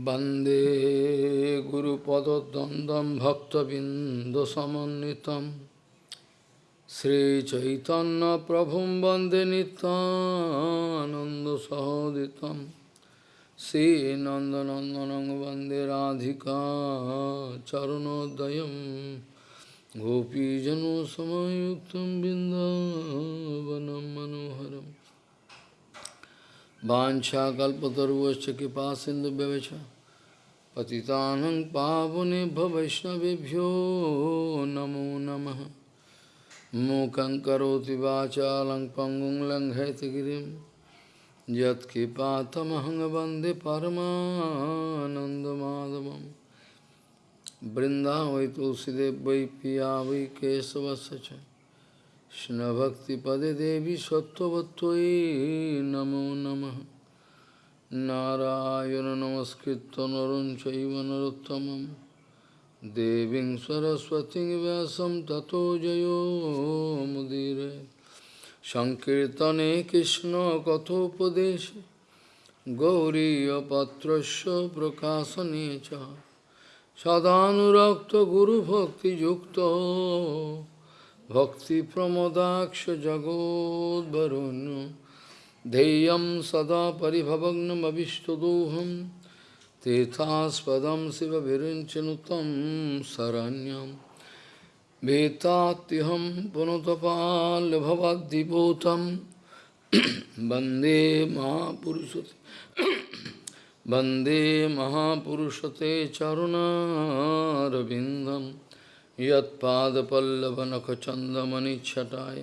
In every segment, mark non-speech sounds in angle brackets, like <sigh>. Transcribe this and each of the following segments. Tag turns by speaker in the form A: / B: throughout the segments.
A: वन्दे गुरुपदद्वन्द्वं भक्तबिन्दुसमन्वितं श्रीचैतन्यप्रभुं वन्दे नितानन्दसहोदितं श्रीनन्दनन्दनं वन्दे राधिका चरणोदयं गोपीजनसमयुक्तं बिन्दावनं मनोहरम् वाछाकल्पतरुश्च कृपा सिंधु व्यवच पतितानं पावनेभ्य वैष्णवेभ्यो नमो नमः। मूकं करोति वाचालं पङ्गुं लङ्घयतगिरिं यत्कृपातमहं वंदे परमानन्दमाधवं वृन्दावै तुलसीदेव वै पिया वै केशवस्य च। Krishna Devi Sattvatvai Namo Namaha Narayana Namaskritta Narun Chaiva Narottamam Deving Saraswati Vyasam Tato Jayo Mudire Sankirtane Krishna Kathopadeshe Gauriya Patrasya Prakasanecha Sadhanurakta Guru Bhakti Yukta भक्तिप्रमोदाक्ष जगोद्वरुण्य ध्येयं सदा परिभवग्नमविष्टदोहं तीर्थास्पदं शिवविरिञ्चनुतं शरण्यं वेत्तात्यहं पुनतपाल्भवद्दिभूतं वन्दे महापुरुषते वन्दे महापुरुषते चरुणारविन्दम् यत्पादपल्लवनखचन्दमनिच्छटाय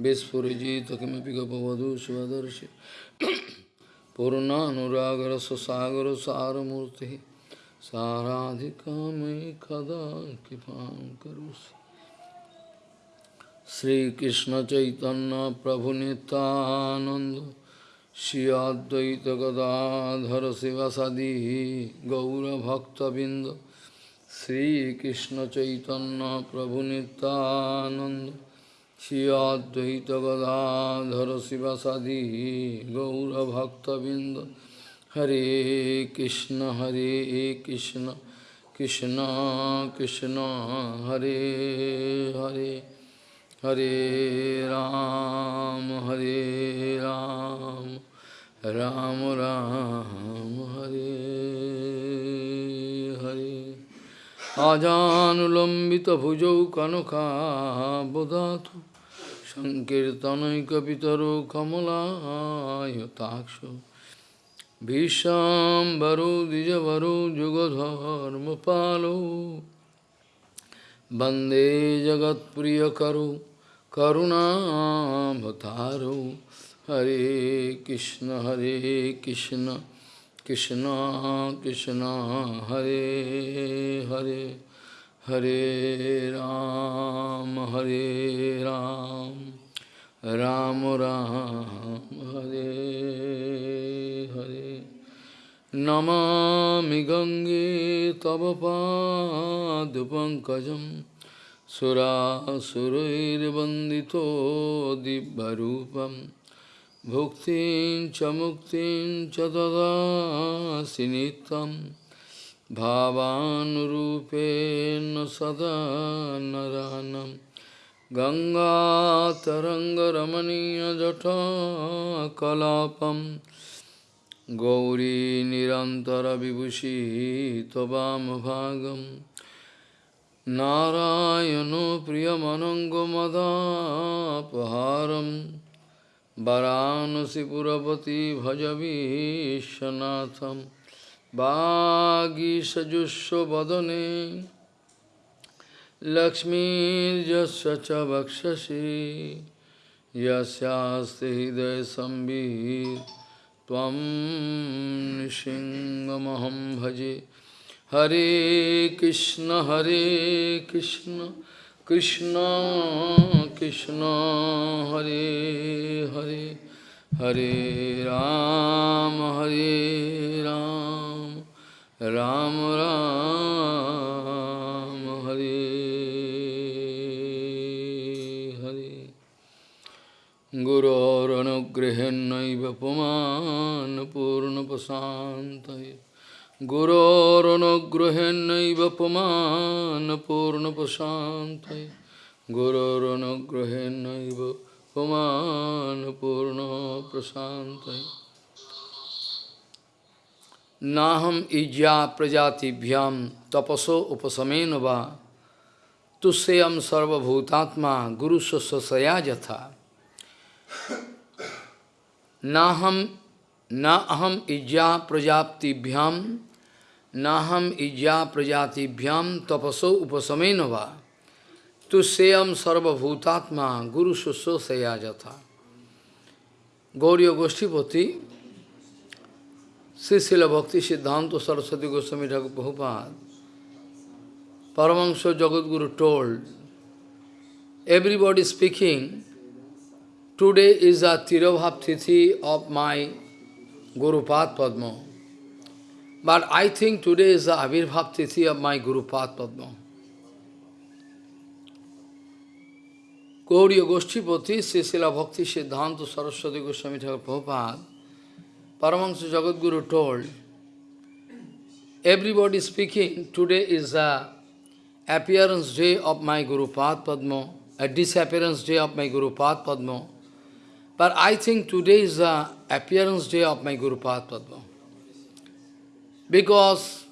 A: Vispurajita kimapi gopavadu shivadarshi Purnanuragara sasagara saramurti Saradhikamai kada kipam karusi Sri Krishna Chaitanya Prabhu Nityananda Shri Advaita Gadadhara Sivasadi Gaura Bhakta Binda Sri Krishna Chaitanya Prabhu Nityananda Shri Advaita Gadadhara Sivasadi Gaura Bhakta Binda Hare Krishna Hare Krishna Krishna Krishna Hare Hare Hare Ram Hare Ram Ram Ram Hare Hare Ajanulambita Bhujau Kanaka Bodhatu संकीर्तनैकपितरो कमलायताक्ष विशाम्बरो द्विजवरो युगधर्मपालो वंदे जगत्प्रियकरो करुणाभतारो हरे कृष्ण हरे Krishna Krishna Krishna, Hare Hare. Hare Ram Hare Ram Ram Ram Hare Hare Namami Gange Tava Padupankajam Sura Surair Bandito Dibbarupam Bhuktin cha muktin cha भावानुरूपेण सदा नरानं गङ्गातरङ्गरमणीयजठकलापं गौरीनिरन्तरविभूषी त्वमभागं नारायणो प्रियमनङ्गमदापहारं वरानसि पुरपति भज विश्वनाथम् vibhushi tvam bhagam Narayano priyamanango madhapaharam वाराणसीपुरपति भज विश्वनाथम बागीसजुस्वदने लक्ष्मीर्जस्य च वक्षसि यस्यास्ति हृदय संवित् त्वं नृसिंहमहं भजे हरे कृष्ण हरे Krishna Krishna Krishna Hare Hare Hare Ram Hare Ram Ram Ram Hare Hare. गुरोरनुगृहेन्नैव पुमान् पूर्णपशान्तये गुरोरनुगृहेन्नैव पुमान् पूर्णपशान्तये गुरोरनुगृहेन्नैव पुमान् पूर्णप्रशान्तये नाहम इज्या प्रजातिभ्याम तपसो उपसमेन वा। तुष्यम सर्वभूतात्मा गुरु स्वसया जथा। नाहम न अहम इज्या प्रजातिभ्याम नाहम इज्या प्रजातिभ्याम तपसो उपसमेन वा। तुष्यम सर्वभूतात्मा गुरु स्वसया जथा। Gauri गोष्ठीपति Sri Srila Bhakti Siddhanta Saraswati Goswami Thakur Prabhupada, Paramahansa Jagadguru told, everybody speaking, today is a Tirabhav Tithi of my Guru Pad Padma. But I think today is the Avirbhav Tithi of my Guru Pad Padma. Gauriya Goshtipati, Sri Srila Bhakti Siddhanta Saraswati Goswami Thakur Prabhupada, Paramahansa Jagadguru told, everybody speaking, today is the appearance day of my Guru Pad Padma, a disappearance day of my Guru Pad Padma. But I think today is the appearance day of my Guru Pad Padma. Because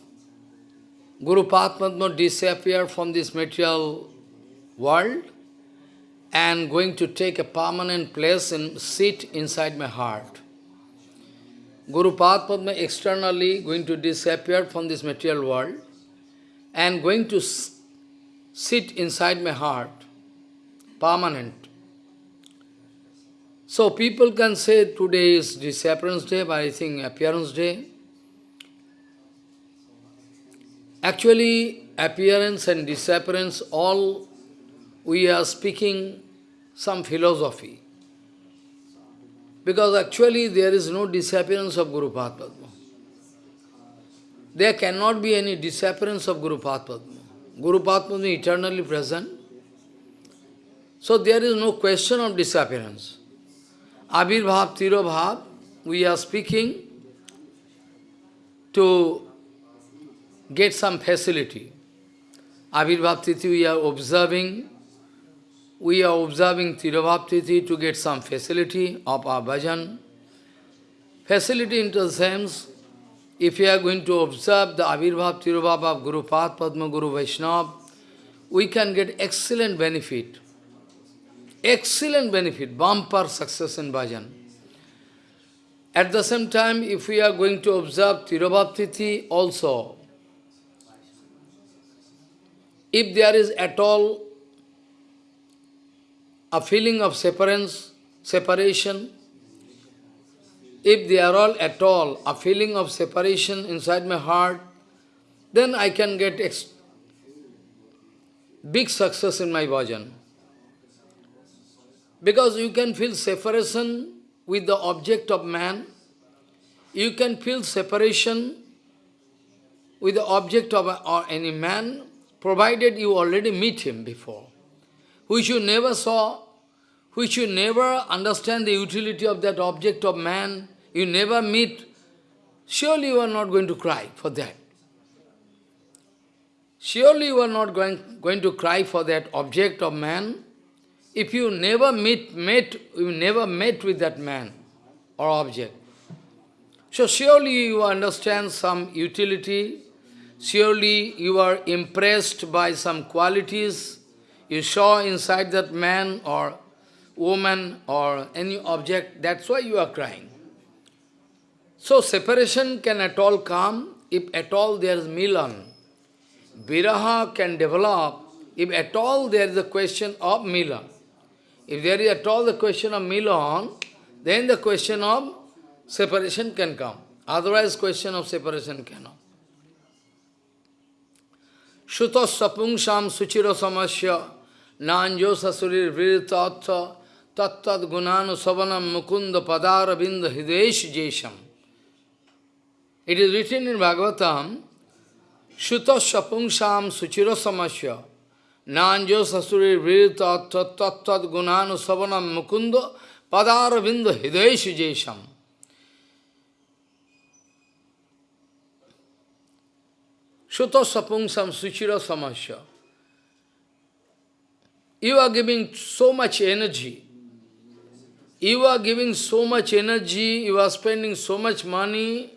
A: Guru Pad Padma disappeared from this material world and going to take a permanent place and sit inside my heart. Guru Padma externally going to disappear from this material world and going to sit inside my heart, permanent. So people can say today is disappearance day, but I think appearance day. Actually, appearance and disappearance, all we are speaking some philosophy. Because actually there is no disappearance of Guru Padma. There cannot be any disappearance of Guru Padma. Guru Padma is eternally present. So there is no question of disappearance. Abhirbhav, Tirobhav, we are speaking to get some facility. Abhirbhav Tithi we are observing we are observing Tirabhaptiti to get some facility of our bhajan. Facility in the sense, if you are going to observe the Avirbhav Tirabhav of Guru Path Padma Guru Vaishnava, we can get excellent benefit. Excellent benefit, bumper success in bhajan. At the same time, if we are going to observe Tirabhaptiti also, if there is at all a feeling of separance, separation, if they are all at all a feeling of separation inside my heart, then I can get big success in my bhajan. Because you can feel separation with the object of man, you can feel separation with the object of or any man, provided you already meet him before which you never saw, which you never understand the utility of that object of man, you never meet, surely you are not going to cry for that. Surely you are not going, going to cry for that object of man. If you never meet, met, you never met with that man or object. So surely you understand some utility, surely you are impressed by some qualities, you saw inside that man or woman or any object, that's why you are crying. So separation can at all come if at all there is milan. Viraha can develop if at all there is a question of milan. If there is at all the question of milan, then the question of separation can come. Otherwise question of separation cannot. Shutas sapungsham suchira samasya Nanjo sasurir vritatha tattat gunanu savanam mukunda padara binda hidesh jesham. It is written in Bhagavatam, Shutasya pungsam suchira samasya Nanjo sasurir vritatha tattat gunanu savanam mukunda padara binda hidesh jesham. Shuto sapungsam suchira samasya. You are giving so much energy. You are giving so much energy, you are spending so much money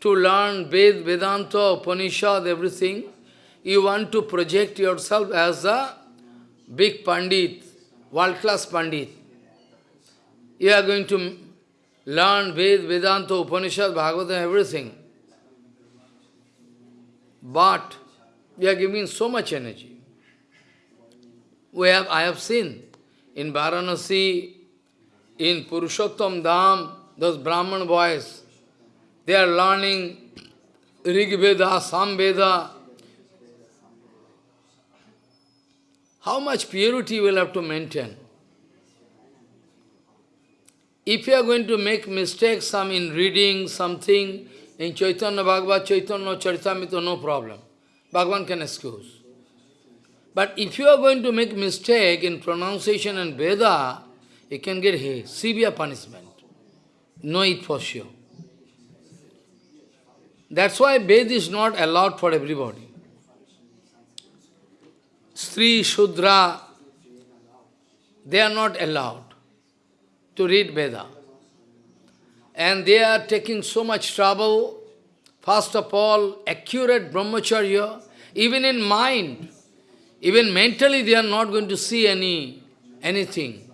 A: to learn Ved, Vedanta, Upanishad, everything. You want to project yourself as a big Pandit, world-class Pandit. You are going to learn Ved, Vedanta, Upanishad, Bhagavatam, everything. But you are giving so much energy. We have, I have seen in Varanasi, in Purushottam Dham, those Brahman boys, they are learning Rig Veda, Sam Veda. How much purity will have to maintain? If you are going to make mistakes some in reading something in Chaitanya Bhagavad, Chaitanya Charitamrita, no problem. Bhagavan can excuse. But if you are going to make mistake in pronunciation and Veda, you can get hey, severe punishment. Know it for sure. That's why Veda is not allowed for everybody. Sri, Shudra, they are not allowed to read Veda. And they are taking so much trouble. First of all, accurate brahmacharya, even in mind, even mentally they are not going to see any anything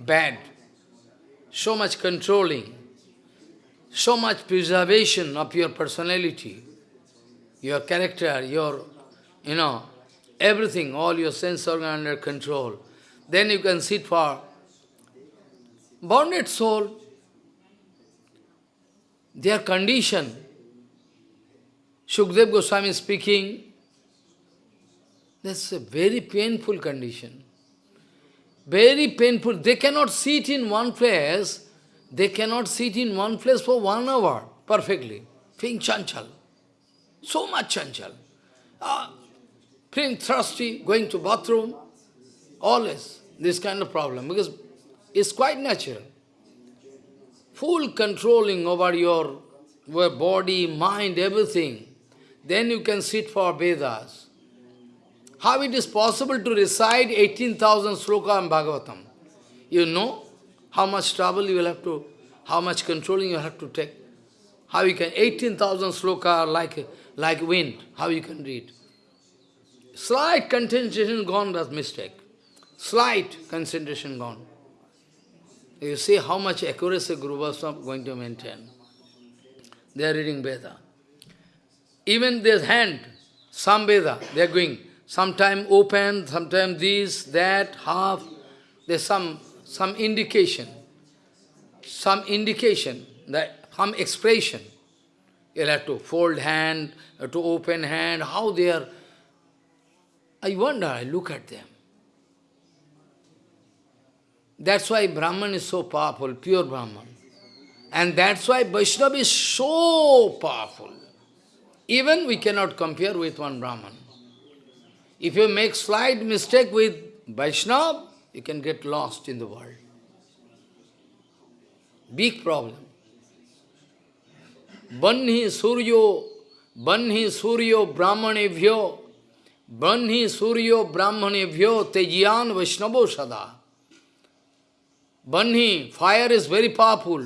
A: bad. So much controlling, so much preservation of your personality, your character, your, you know, everything, all your sense organ under control. Then you can sit for bonded soul. Their condition. Shukdev Goswami speaking, that's a very painful condition. Very painful. They cannot sit in one place. They cannot sit in one place for one hour perfectly. Feeling chanchal. So much chanchal. Uh, feeling thirsty, going to bathroom. Always this kind of problem. Because it's quite natural. Full controlling over your, your body, mind, everything. Then you can sit for Vedas. How it is possible to recite 18,000 sloka in Bhagavatam? You know how much trouble you will have to, how much controlling you have to take. How you can, 18,000 sloka like, like wind, how you can read. Slight concentration gone, that's mistake. Slight concentration gone. You see how much accuracy Guru Vaishnava going to maintain. They are reading Veda. Even their hand, some Veda, they are going. Sometime open, sometime this, that, half. There's some, some indication. Some indication, that some expression. You'll have to fold hand, to open hand, how they are. I wonder, I look at them. That's why Brahman is so powerful, pure Brahman. And that's why Vaishnava is so powerful. Even we cannot compare with one Brahman. If you make slight mistake with Vaishnava, you can get lost in the world. Big problem. Banhi Suryo, Banhi Suryo Brahmanevyo, Banhi Suryo Brahmanevyo Tejiyan Vaishnavo Sada. Banhi, fire is very powerful.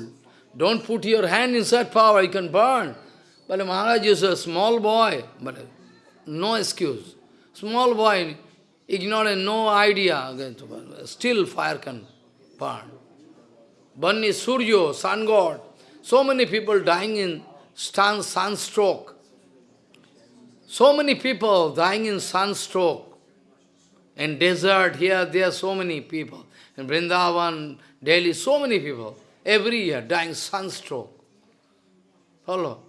A: Don't put your hand inside fire, you can burn. But Maharaj is a small boy, but no excuse. Small boy, ignorant, no idea, still fire can burn. Burn Suryo, sun god. So many people dying in sun, sunstroke. So many people dying in sunstroke. In desert, here, there so many people. In Vrindavan, Delhi, so many people. Every year dying sunstroke. Follow?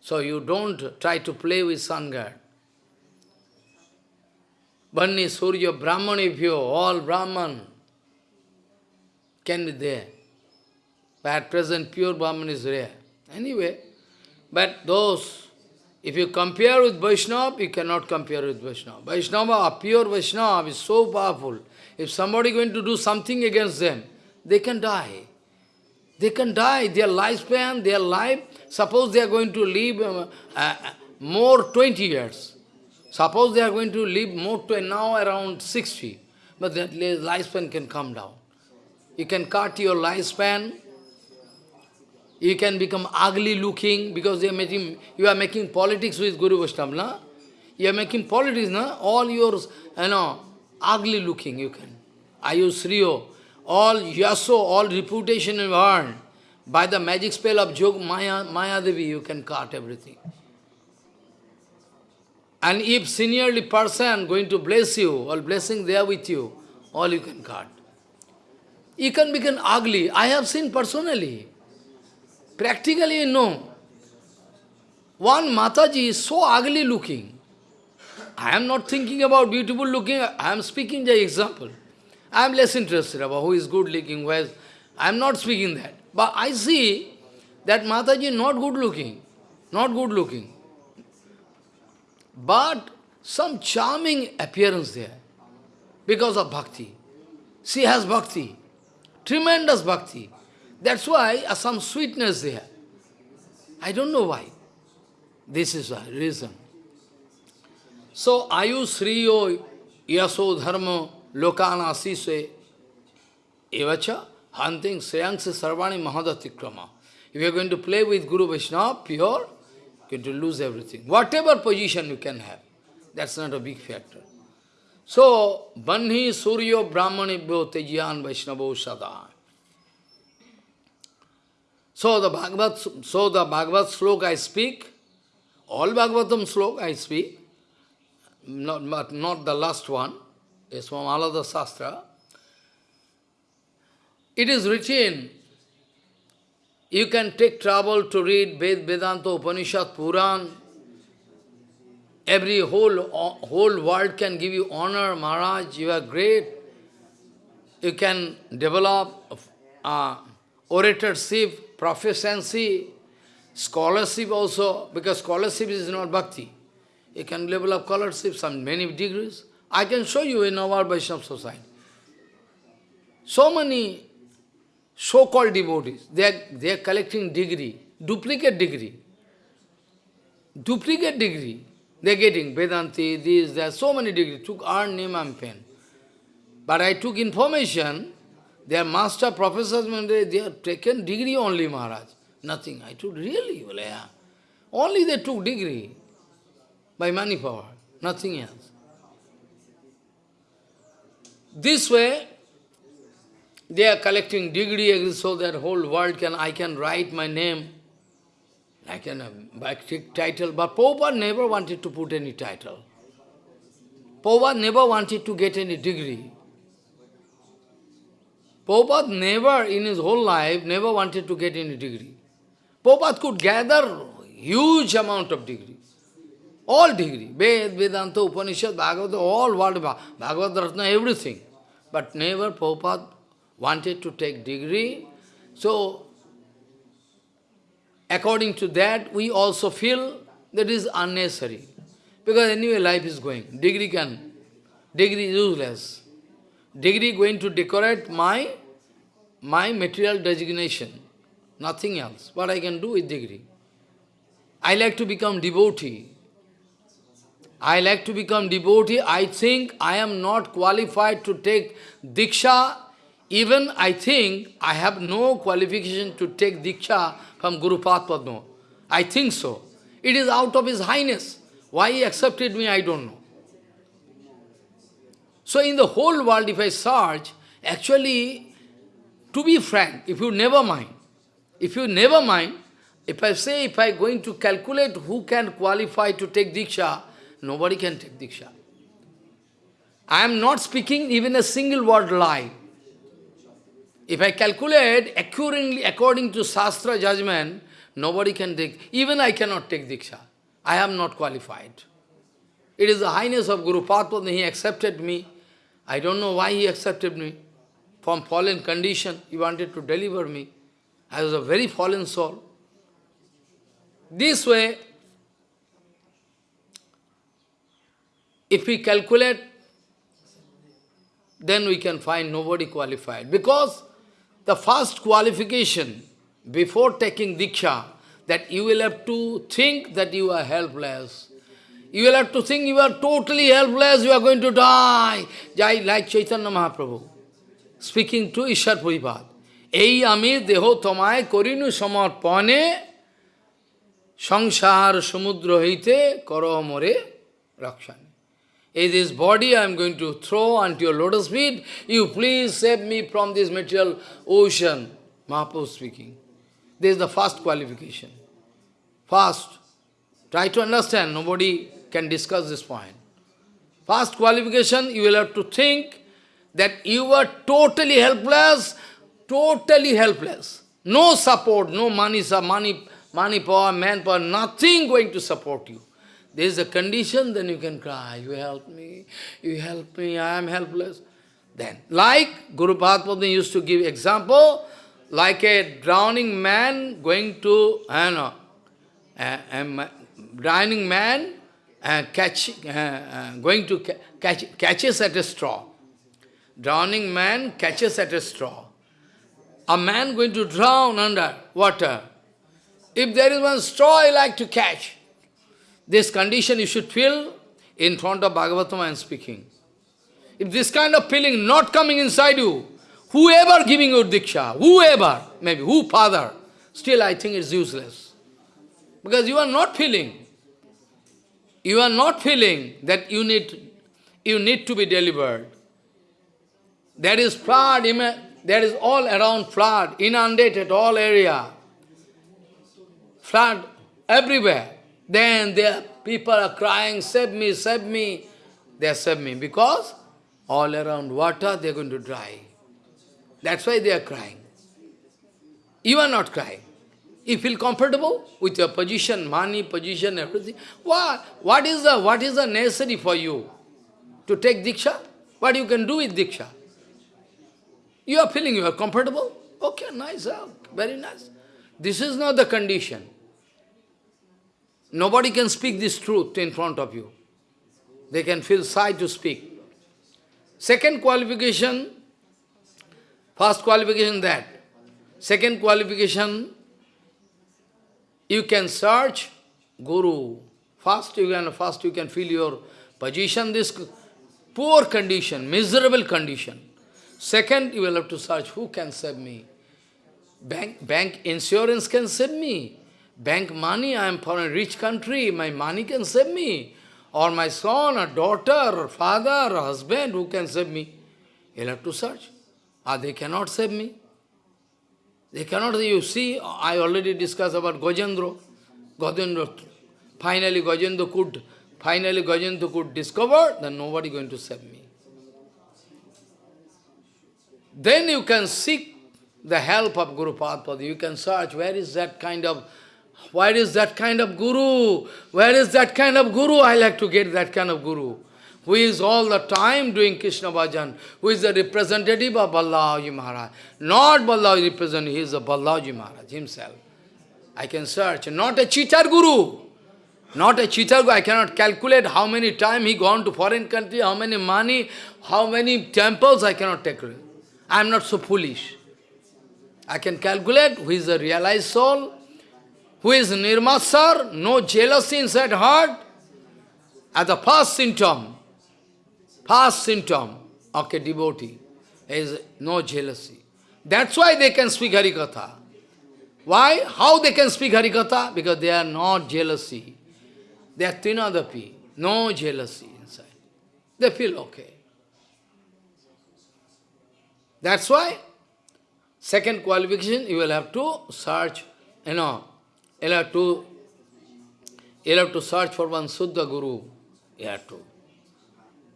A: So you don't try to play with sun god. Bani, Surya, Brahman, if you, all Brahman can be there. But at present, pure Brahman is rare. Anyway, but those, if you compare with Vaishnava, you cannot compare with Vaishnava. Vaishnava, pure Vaishnava is so powerful. If somebody going to do something against them, they can die. They can die. Their lifespan, their life, suppose they are going to live uh, uh, more 20 years. Suppose they are going to live more to now around 60, but that lifespan can come down. You can cut your lifespan, you can become ugly looking because they are making, you are making politics with Guru Vaishnava, na? You are making politics, na? All yours, you know, ugly looking you can. Ayusriyo, all yaso, all reputation you earned. By the magic spell of Jog Maya, Maya Devi, you can cut everything. And if seniorly person going to bless you, all blessing there with you, all you can cut. You can become ugly. I have seen personally. Practically, know. One Mataji is so ugly looking. I am not thinking about beautiful looking, I am speaking the example. I am less interested about who is good looking, who is, I am not speaking that. But I see that Mataji not good looking, not good looking. But some charming appearance there because of bhakti. She has bhakti, tremendous bhakti. That's why uh, some sweetness there. I don't know why. This is a reason. So, ayu sriyo yaso dharma lokana sise evacha hunting sriyangse sarvani mahadatikrama. If you are going to play with Guru Vaishnava, pure, going to lose everything. Whatever position you can have, that's not a big factor. So, Banhi Suryo Brahmanibhyo Tejiyan Vaishnavo Sada. So the Bhagavad, so the Bhagavad slok I speak, all Bhagavatam slok I speak, not, but not the last one, is from Alada Sastra. It is written you can take trouble to read Ved, Vedanta, Upanishad, Puran. Every whole, whole world can give you honor, Maharaj, you are great. You can develop uh, oratorship, proficiency, scholarship also, because scholarship is not bhakti. You can develop scholarship, some many degrees. I can show you in our Vaishnava society. So many so-called devotees, they are, they are collecting degree, duplicate degree. Duplicate degree. They are getting Vedanti, this, there are so many degrees. Took earn name and pen. But I took information, their master professors, they have taken degree only, Maharaj. Nothing. I took really, well, yeah. Only they took degree by money power, nothing else. This way, they are collecting degree so that whole world can, I can write my name. I can uh, take title, but Prabhupada never wanted to put any title. Prabhupada never wanted to get any degree. Prabhupada never, in his whole life, never wanted to get any degree. Prabhupada could gather huge amount of degree. All degree. Ved, Vedanta, Upanishad, Bhagavad, all world, Bhagavad Ratna, everything. But never Prabhupada wanted to take degree. So, according to that, we also feel that is unnecessary. Because anyway, life is going. Degree can, degree is useless. Degree going to decorate my, my material designation. Nothing else. What I can do with degree? I like to become devotee. I like to become devotee. I think I am not qualified to take Diksha even I think I have no qualification to take Diksha from Guru Padma. I think so. It is out of His Highness. Why He accepted me, I don't know. So in the whole world, if I search, actually, to be frank, if you never mind, if you never mind, if I say, if I going to calculate who can qualify to take Diksha, nobody can take Diksha. I am not speaking even a single word lie. If I calculate accurately according to Shastra judgment, nobody can take, even I cannot take Diksha. I am not qualified. It is the highness of Guru Padma, he accepted me. I don't know why he accepted me. From fallen condition, he wanted to deliver me. I was a very fallen soul. This way, if we calculate, then we can find nobody qualified. Because the first qualification before taking Diksha, that you will have to think that you are helpless. You will have to think you are totally helpless, you are going to die. Jai, like Chaitanya Mahaprabhu, speaking to Ishar Puripad. এই আমি দেহ তোমায় করিনু সমর্পণে সংসার সমুদ্র হইতে কর মরে রক্ষণ In this body I am going to throw onto your lotus feet. You please save me from this material ocean. Mahaprabhu speaking. This is the first qualification. First, try to understand, nobody can discuss this point. First qualification, you will have to think that you are totally helpless, totally helpless. No support, no money, money, money power, manpower, nothing going to support you. There is a condition, then you can cry, you help me, you help me, I am helpless. Then, like Guru Padma used to give example, like a drowning man going to, I know, a, a drowning man uh, catch, uh, uh, going to ca catch, catches at a straw. Drowning man catches at a straw. A man going to drown under water. If there is one straw I like to catch, this condition you should feel in front of Bhagavatam I am speaking. If this kind of feeling not coming inside you, whoever giving you Diksha, whoever, maybe who father, still I think it's useless. Because you are not feeling. You are not feeling that you need, you need to be delivered. There is flood, there is all around flood, inundated all area. Flood everywhere. Then there people are crying, save me, save me. They are save me because all around water they are going to dry. That's why they are crying. You are not crying. You feel comfortable with your position, money, position, everything. What, what, is the, what is the necessary for you to take Diksha? What you can do with Diksha? You are feeling you are comfortable? Okay, nice, ah, very nice. This is not the condition. Nobody can speak this truth in front of you. They can feel shy to speak. Second qualification, first qualification that. Second qualification, you can search Guru. First you can, first you can feel your position, this poor condition, miserable condition. Second, you will have to search, who can save me? Bank, bank insurance can save me. Bank money, I am from a rich country, my money can save me. Or my son, or daughter, or father, or husband, who can save me? You'll have to search. Ah, they cannot save me. They cannot, you see, I already discussed about Gajendra. Gajendra, finally Gajendra could, finally Gajendra could discover, then nobody going to save me. Then you can seek the help of Guru Padpada. You can search, where is that kind of, where is that kind of Guru? Where is that kind of Guru? I like to get that kind of Guru. Who is all the time doing Krishna bhajan, who is the representative of Balaji Maharaj. Not Balaji representative, he is the Balaji Maharaj himself. I can search, not a cheater Guru. Not a cheater Guru. I cannot calculate how many time he gone to foreign country, how many money, how many temples, I cannot take. I am not so foolish. I can calculate who is the realized soul, who is nirmasar, no jealousy inside heart. As the first symptom, first symptom of a devotee is no jealousy. That's why they can speak Harikatha. Why? How they can speak Harikatha? Because they are not jealousy. They are Trinadapi, no jealousy inside. They feel okay. That's why, second qualification, you will have to search, you know, you will have to, you will have to search for one Suddha Guru. You have to.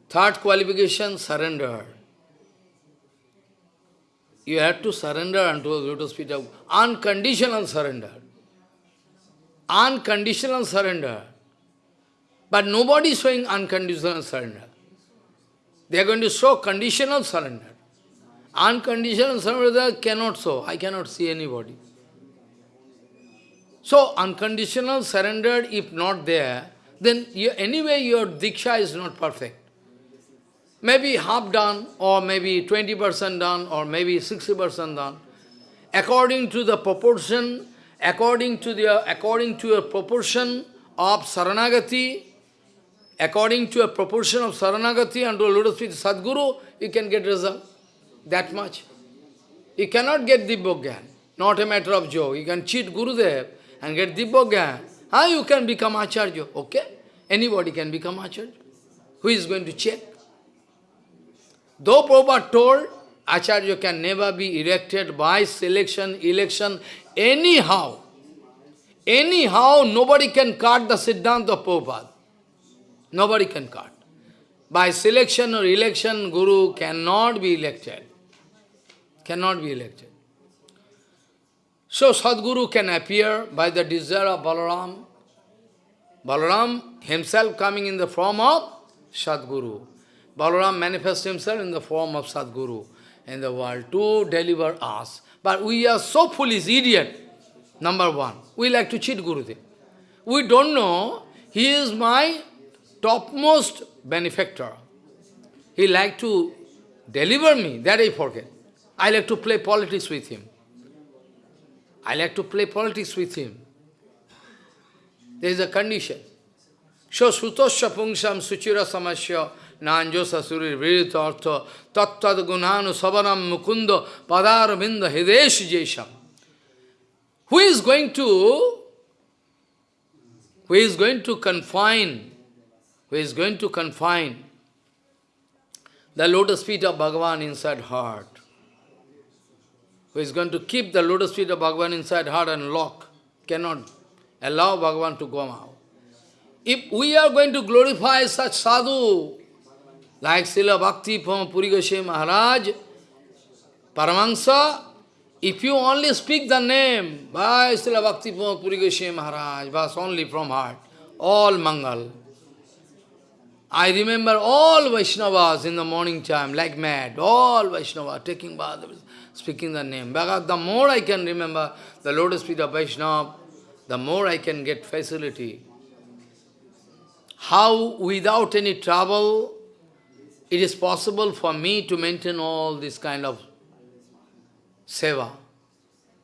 A: Third qualification, surrender. You have to surrender unto the lotus feet of unconditional surrender. Unconditional surrender. But nobody is showing unconditional surrender. They are going to show conditional surrender. Unconditional surrender cannot show. I cannot see anybody. So, unconditional surrender, if not there, then you, anyway your diksha is not perfect. Maybe half done, or maybe 20% done, or maybe 60% done. According to the proportion, according to the according to a proportion of Saranagati, according to a proportion of Saranagati and to lotus feet Sadguru, you can get result. That much. You cannot get the Dibbogyan. Not a matter of joke. You can cheat Gurudev and get Dibbogyan. How you can become Acharya? Okay? Anybody can become Acharya. Who is going to check? Though Prabhupada told, Acharya can never be elected by selection, election, anyhow. Anyhow, nobody can cut the Siddhanta of Prabhupada. Nobody can cut. By selection or election, Guru cannot be elected. Cannot be elected. So Sadguru can appear by the desire of Balaram. Balaram himself coming in the form of Sadguru. Balaram manifests himself in the form of Sadguru in the world to deliver us. But we are so foolish, idiot. Number one, we like to cheat Gurudev. We don't know he is my topmost benefactor. He like to deliver me, that I forget. I like to play politics with him. I like to play politics with him. There is a condition. So sutosya pungsam suchira samasya nanjo sasurir virita artha tattad gunanu savanam mukunda padar binda hidesh jesham. Who is going to who is going to confine who is going to confine the lotus feet of Bhagavan inside heart, who is going to keep the lotus feet of Bhagavan inside heart and lock, cannot allow Bhagavan to go out. If we are going to glorify such sadhu, like Srila Bhakti Pramod Puri Goswami Maharaj, Paramahansa, if you only speak the name, by Srila Bhakti Pramod Puri Goswami Maharaj, was only from heart, all Mangal. I remember all Vaishnavas in the morning time, like mad, all Vaishnavas taking bath, speaking the name. Because the more I can remember the lotus feet of Vaishnava, the more I can get facility. How, without any trouble, it is possible for me to maintain all this kind of seva.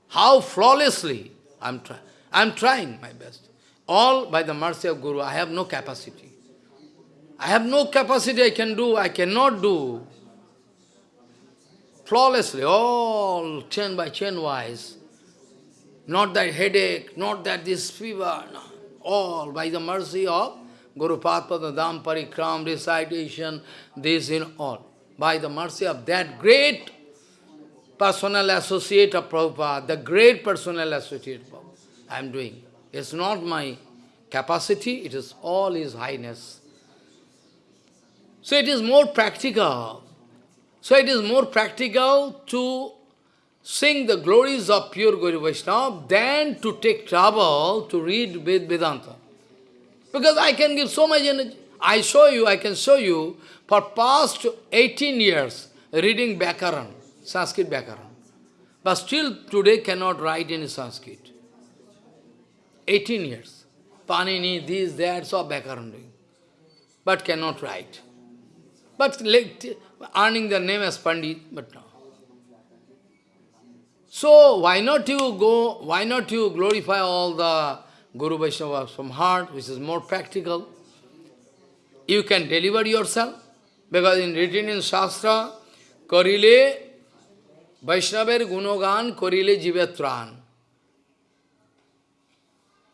A: How flawlessly I'm, try I'm trying my best. All by the mercy of Guru, I have no capacity. I have no capacity I can do, I cannot do. Flawlessly, all chain by chain wise. Not that headache, not that this fever, no. all by the mercy of Guru Padpada Dham Parikram, recitation, this in all. By the mercy of that great personal associate of Prabhupada, the great personal associate of Prabhupada, I am doing. It's not my capacity, it is all His Highness. So it is more practical. So it is more practical to sing the glories of pure Guru Vaishnava than to take trouble to read Ved Vedanta. Because I can give so much energy. I show you, I can show you, for past 18 years, reading Bhakaran, Sanskrit Bhakaran. But still today cannot write in Sanskrit. 18 years. Panini, this, that, so Bhakaran. But cannot write. But earning the name as Pandit, but no. So why not you go, why not you glorify all the Guru Vaishnavas from heart, which is more practical? You can deliver yourself, because in written in Shastra, Karile Vaishnaver Gunogan Karile Jivatran.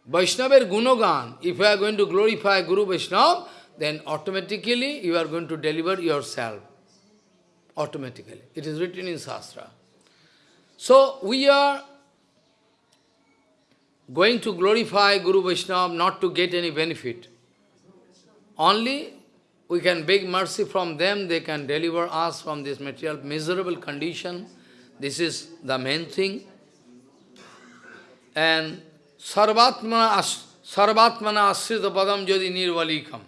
A: Vaishnaver Gunogan, if you are going to glorify Guru Vaishnava, then automatically you are going to deliver yourself. Automatically. It is written in Shastra. So we are going to glorify Guru Vaishnava not to get any benefit. Only we can beg mercy from them, they can deliver us from this material miserable condition. This is the main thing. And Sarvatmana, Sarvatmana Asrita Padam Jodi Nirvalikam.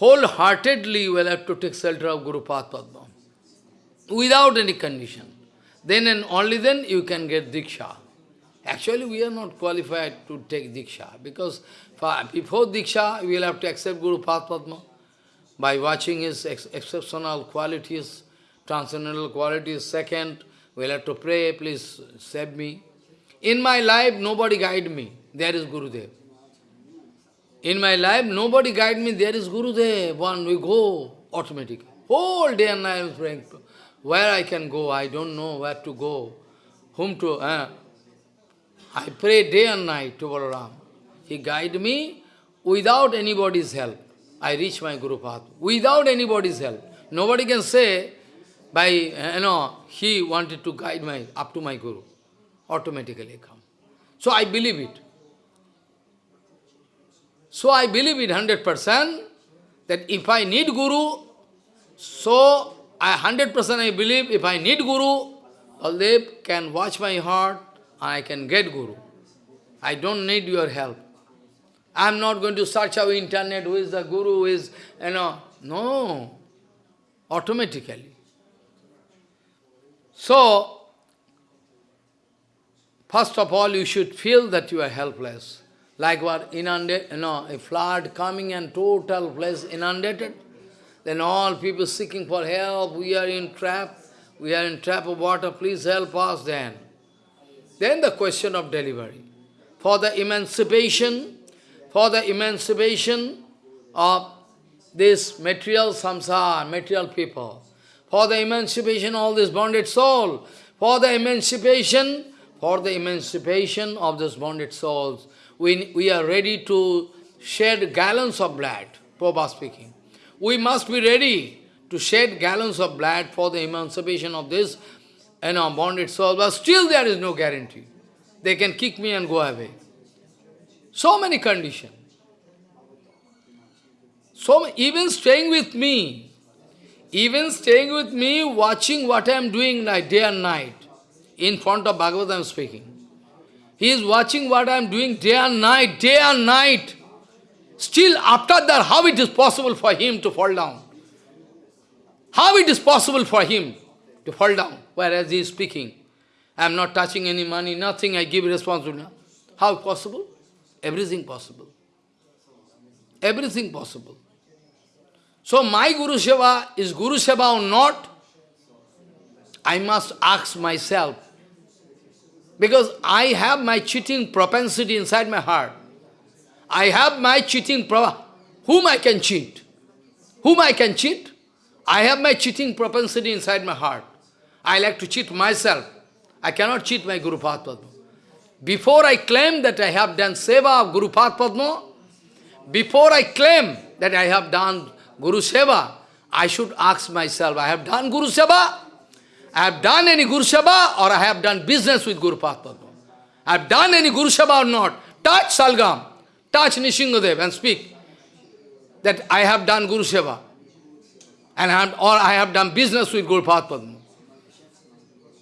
A: Wholeheartedly you will have to take shelter of Guru Padma. Without any condition. Then and only then you can get Diksha. Actually, we are not qualified to take Diksha, because before Diksha, we will have to accept Guru Padma by watching his ex exceptional qualities, transcendental qualities. Second, we will have to pray, please save me. In my life, nobody guide me. There is Gurudev. In my life, nobody guide me. There is Gurudev. One, we go automatically. Whole day and night I am praying. Where I can go, I don't know where to go. Whom to... Eh? I pray day and night to Balaram. He guide me without anybody's help. I reach my Guru path. Without anybody's help. Nobody can say, by, you know, he wanted to guide my up to my Guru. Automatically come. So I believe it. So I believe it 100% that if I need Guru, so I 100% I believe if I need Guru, Baldev can watch my heart, and I can get Guru. I don't need your help. I am not going to search our internet, who is the Guru, who is, you know, no, automatically. So, first of all, you should feel that you are helpless. Like what inundated, you know, a flood coming and total place inundated. Then all people seeking for help, we are in trap, we are in trap of water, please help us then. Then the question of delivery. For the emancipation, for the emancipation of this material samsara, material people, for the emancipation of this bonded soul, for the emancipation, for the emancipation of this bonded souls, we, we are ready to shed gallons of blood, Prabhupada speaking. We must be ready to shed gallons of blood for the emancipation of this you know, bonded soul, but still there is no guarantee. They can kick me and go away. So many conditions. So even staying with me, even staying with me, watching what I am doing night, day and night, in front of Bhagavad I am speaking. He is watching what I am doing day and night, day and night. Still after that, how it is possible for him to fall down? How it is possible for him to fall down, whereas he is speaking? I am not touching any money, nothing, I give responsibility. How possible? Everything possible. Everything possible. So my Guru Seva is Guru Seva or not? I must ask myself. Because I have my cheating propensity inside my heart. I have my cheating pro whom I can cheat? Whom I can cheat? I have my cheating propensity inside my heart. I like to cheat myself. I cannot cheat my Guru Padma. Before I claim that I have done seva of Guru Padma, before I claim that I have done Guru Seva, I should ask myself, I have done Guru Seva? I have done any Guru Seva or I have done business with Guru Padma? I have done any Guru Seva or not? Touch Salgam, touch Nrisinghadev and speak that I have done Guru Seva and I have, or I have done business with Guru Padma.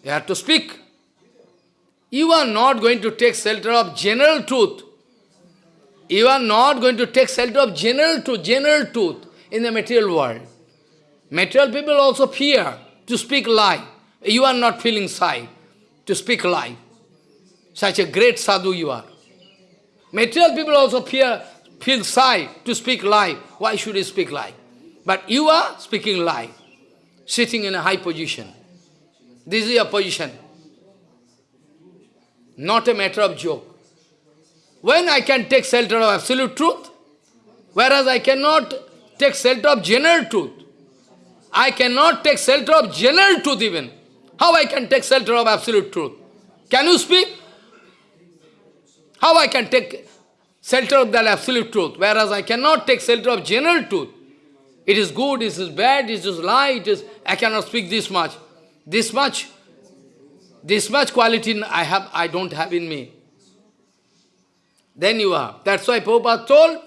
A: You have to speak. You are not going to take shelter of general truth. You are not going to take shelter of general truth, general truth in the material world. Material people also fear to speak lie. You are not feeling shy to speak lie. Such a great sadhu you are. Material people also fear, feel shy to speak lie. Why should you speak lie? But you are speaking lie, sitting in a high position. This is your position. Not a matter of joke. When I can take shelter of absolute truth, whereas I cannot take shelter of general truth. I cannot take shelter of general truth even. How I can take shelter of absolute truth? Can you speak? How I can take shelter of that absolute truth, whereas I cannot take shelter of general truth. It is good, it is bad, it is lie, it is, I cannot speak this much. This much, this much quality I have, I don't have in me. Then you are. That's why Prabhupada told,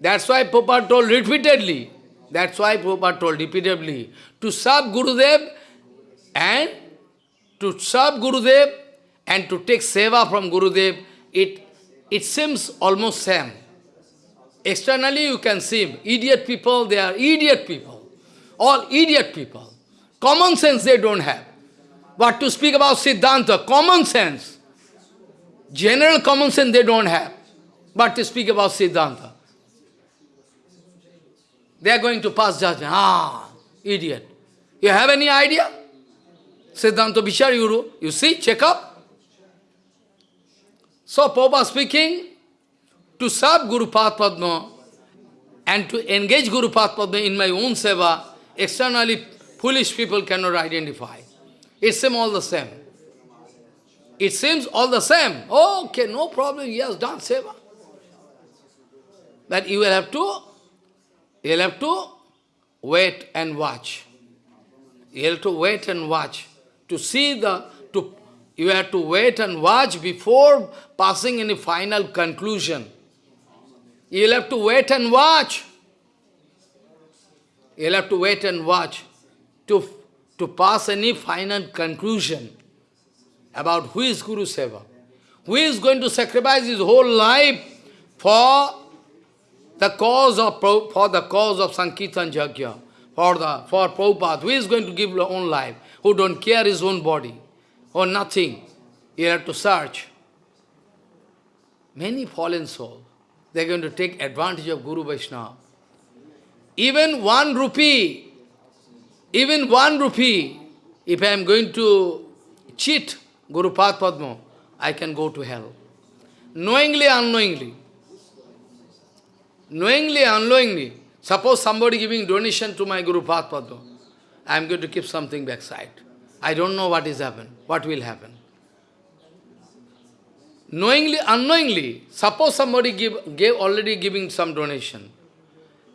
A: that's why Prabhupada told repeatedly, that's why Prabhupada told repeatedly, to serve Gurudev and to serve Gurudev and to take seva from Gurudev, it, it seems almost same. Externally you can see idiot people, they are idiot people. All idiot people. Common sense they don't have. But to speak about Siddhanta, common sense. General common sense they don't have. But to speak about Siddhanta. They are going to pass judgment. Ah, idiot. You have any idea? Siddhanta Vichar Guru, you see, check up. So Prabhupada speaking, to serve Guru Padma and to engage Guru Padma in my own seva, externally foolish people cannot identify. It seems all the same. It seems all the same. Okay, no problem, he has done seva. But you will have to, you will have to wait and watch. You have to wait and watch to see the, to, you have to wait and watch before passing any final conclusion. You'll have to wait and watch. You'll have to wait and watch to, to pass any final conclusion about who is Guru Seva. Who is going to sacrifice his whole life for the cause of for the cause of Sankirtan Jagya, for the for Prabhupada, who is going to give his own life, who don't care his own body, or nothing. You have to search. Many fallen souls, they are going to take advantage of Guru Vaishnava. Even one rupee, even one rupee, if I am going to cheat Guru Padma, I can go to hell. Knowingly, unknowingly. Knowingly, unknowingly. Suppose somebody giving donation to my Guru Padma, I am going to keep something backside. I don't know what is happen, what will happen. Knowingly, unknowingly, suppose somebody give, gave already giving some donation.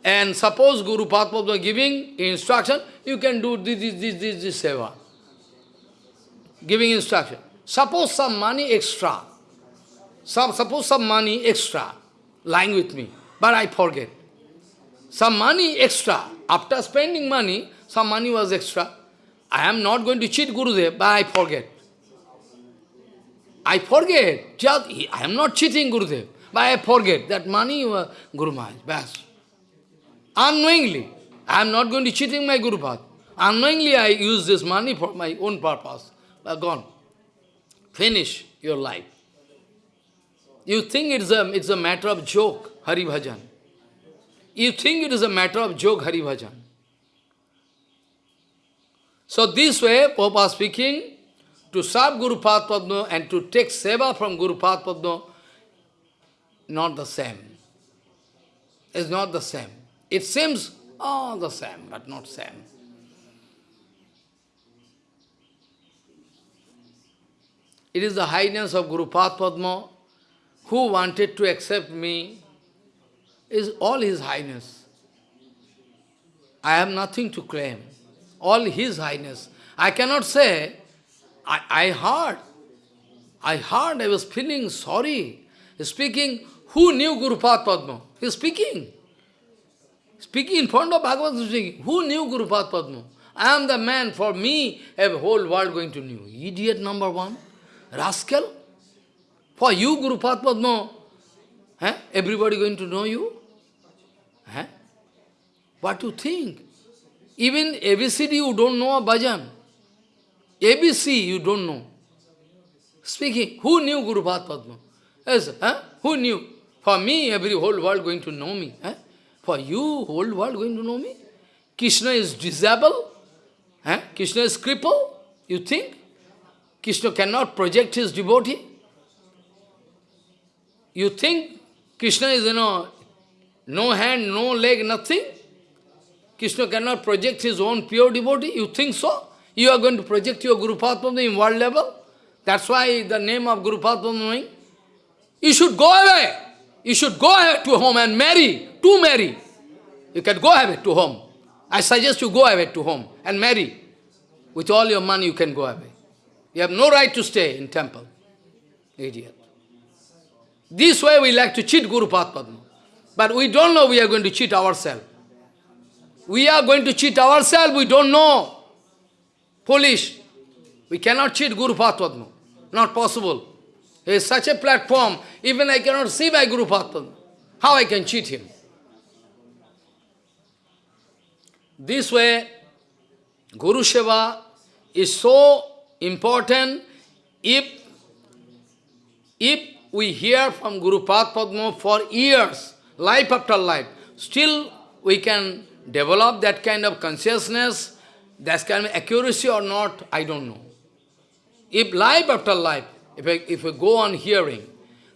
A: And suppose Guru Padma giving instruction, you can do this, this, this, this, this seva. Giving instruction. Suppose some money extra. Some, suppose some money extra lying with me, but I forget. Some money extra. After spending money, some money was extra. I am not going to cheat Gurudev, but I forget. I forget. Just, I am not cheating Gurudev, but I forget that money was Guru Maharaj. Bas. Unknowingly, I am not going to cheating my Guru Path. Unknowingly, I use this money for my own purpose. But gone. Finish your life. You think it's a, it's a matter of joke, Hari Bhajan. You think it is a matter of joke, Hari Bhajan. So this way, Papa speaking, to serve Guru Padma and to take seva from Guru Padma, not the same. It's not the same. It seems, all the same, but not same. It is the highness of Guru Padma who wanted to accept me, is all his highness. I have nothing to claim all His Highness. I cannot say, I, I heard, I heard, I was feeling sorry. Speaking, who knew Guru Padma? He is speaking. Speaking in front of Bhagavad speaking. Who knew Guru Padma? I am the man, for me, a whole world going to know. Idiot number one. Rascal. For you, Guru Padma, eh? everybody going to know you? Eh? What you think? Even ABCD you don't know a bhajan. ABC you don't know. Speaking, who knew Guru Padma? Yes, who knew? For me, every whole world going to know me. For you, whole world going to know me? Krishna is disabled? Huh? Krishna is crippled? You think? Krishna cannot project his devotee? You think Krishna is, you know, no hand, no leg, nothing? Krishna cannot project his own pure devotee? You think so? You are going to project your Guru Padma in world level? That's why the name of Guru Padma. You should go away. You should go away to home and marry, to marry. You can go away to home. I suggest you go away to home and marry. With all your money you can go away. You have no right to stay in temple. Idiot. This way we like to cheat Guru Padma. But we don't know we are going to cheat ourselves. We are going to cheat ourselves, we don't know. Foolish. We cannot cheat Guru Padma. Not possible. There is such a platform, even I cannot see my Guru Padma. How I can cheat him? This way, Guru Seva is so important if, if we hear from Guru Padma for years, life after life, still we can develop that kind of consciousness, that kind of accuracy or not, I don't know. If life after life, if if we go on hearing,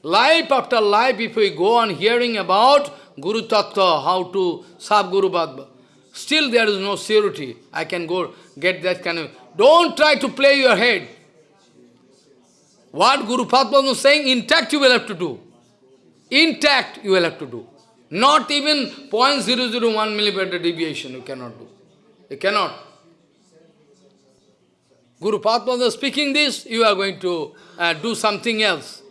A: life after life, if we go on hearing about Guru Tattva, how to serve Guru Bhagavad, still there is no surety. I can go get that kind of... Don't try to play your head. What Guru Padma was saying, intact you will have to do. Intact you will have to do. Not even 0.001 millimeter deviation you cannot do. You cannot. Guru Padma speaking this, you are going to uh, do something else.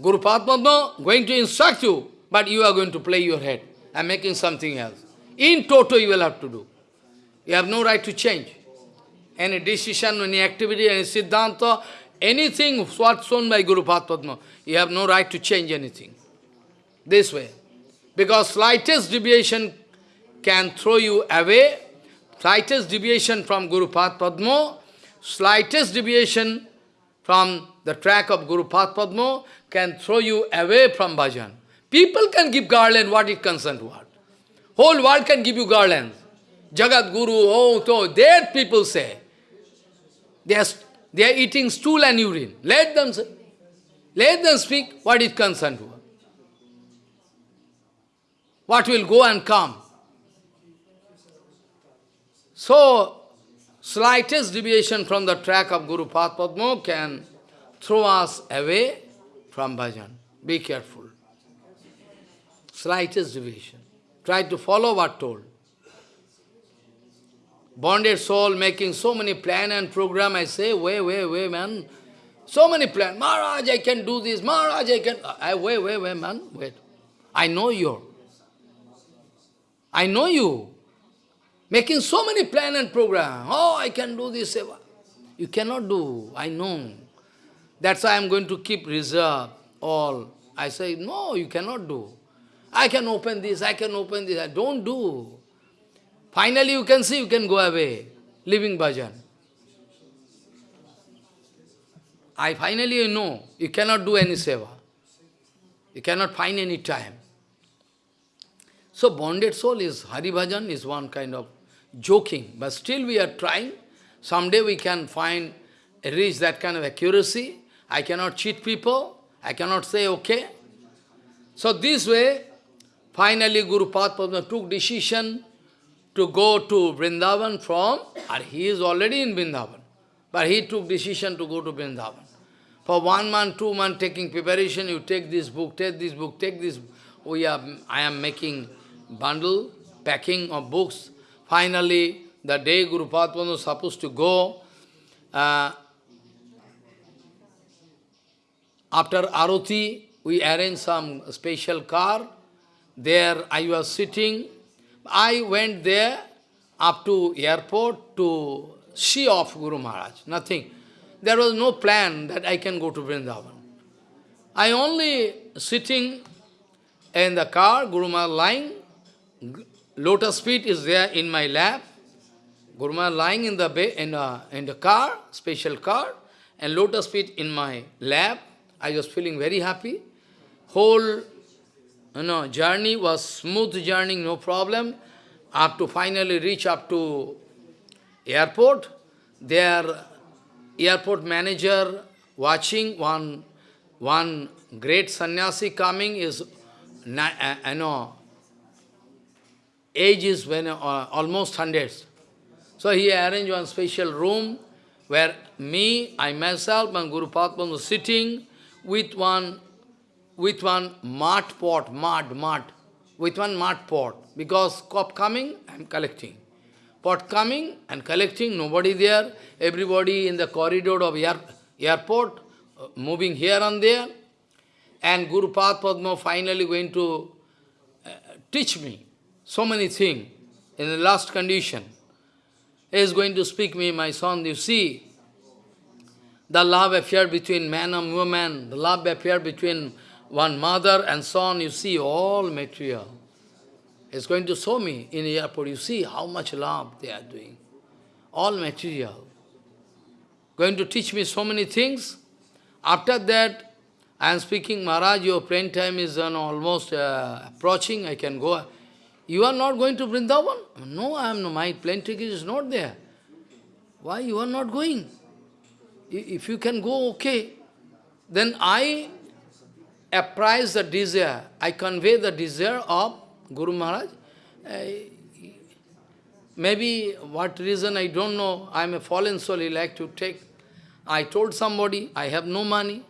A: Guru Padma going to instruct you, but you are going to play your head and making something else. In toto you will have to do. You have no right to change. Any decision, any activity, any siddhanta, anything what's shown by Guru Padma, you have no right to change anything. This way. Because slightest deviation can throw you away. Slightest deviation from Guru Padma, slightest deviation from the track of Guru Padma can throw you away from bhajan. People can give garland, what it concerns what. Whole world can give you garlands. Jagat Guru, oh, so, that people say. They are, they are eating stool and urine. Let them say. Let them speak what is concerned to What will go and come. So, slightest deviation from the track of Guru Padma can throw us away from bhajan. Be careful. Slightest deviation. Try to follow what told. Bonded soul making so many plan and program, I say, wait, wait, wait, man. So many plan. Maharaj, I can do this. Maharaj, I can... I, wait, wait, wait, man. Wait. I know you. I know you. Making so many plan and program. Oh, I can do this. Eh, you cannot do. I know. That's why I'm going to keep reserve all. I say, no, you cannot do. I can open this, I can open this. I don't do. Finally you can see, you can go away, leaving bhajan. I finally know, you cannot do any seva. You cannot find any time. So bonded soul is, Hari Bhajan is one kind of joking, but still we are trying. Someday we can find, reach that kind of accuracy. I cannot cheat people. I cannot say, okay. So this way, finally Guru Padma took decision to go to Vrindavan from, and he is already in Vrindavan, but he took decision to go to Vrindavan. For one month, two months taking preparation, you take this book, take this book, take this. Oh, we are, I am making bundle, packing of books. Finally, the day Guru Padma was supposed to go, uh, after Arati, we arranged some special car. There I was sitting. I went there up to airport to see off Guru Maharaj. Nothing. There was no plan that I can go to Vrindavan. I only sitting in the car, Guru Maharaj lying. Lotus feet is there in my lap. Guru Maharaj lying in the, in, a, in the car, special car, and lotus feet in my lap. I was feeling very happy. Whole you know, journey was smooth journey, no problem. Up to finally reach up to airport. Their airport manager watching one, one great sannyasi coming is, uh, you know, age is when, uh, almost hundreds. So he arranged one special room where me, I myself and Guru Padma was sitting with one with one mud pot, mud, mud, with one mud pot. Because cop coming, I am collecting. Pot coming and collecting, nobody there, everybody in the corridor of air, airport, uh, moving here and there. And Guru Padma finally going to uh, teach me so many things in the last condition. He is going to speak me, my son, you see, the love affair between man and woman, the love affair between one mother and son, you see all material. It's going to show me in the airport, you see how much love they are doing. All material. Going to teach me so many things. After that, I am speaking, Maharaj, your plane time is almost uh, approaching, I can go. You are not going to Vrindavan? No, I am no, my plane ticket is not there. Why you are not going? If you can go, okay. Then I, apprise the desire, I convey the desire of Guru Maharaj. I, maybe what reason, I don't know. I am a fallen soul, he like to take. I told somebody, I have no money.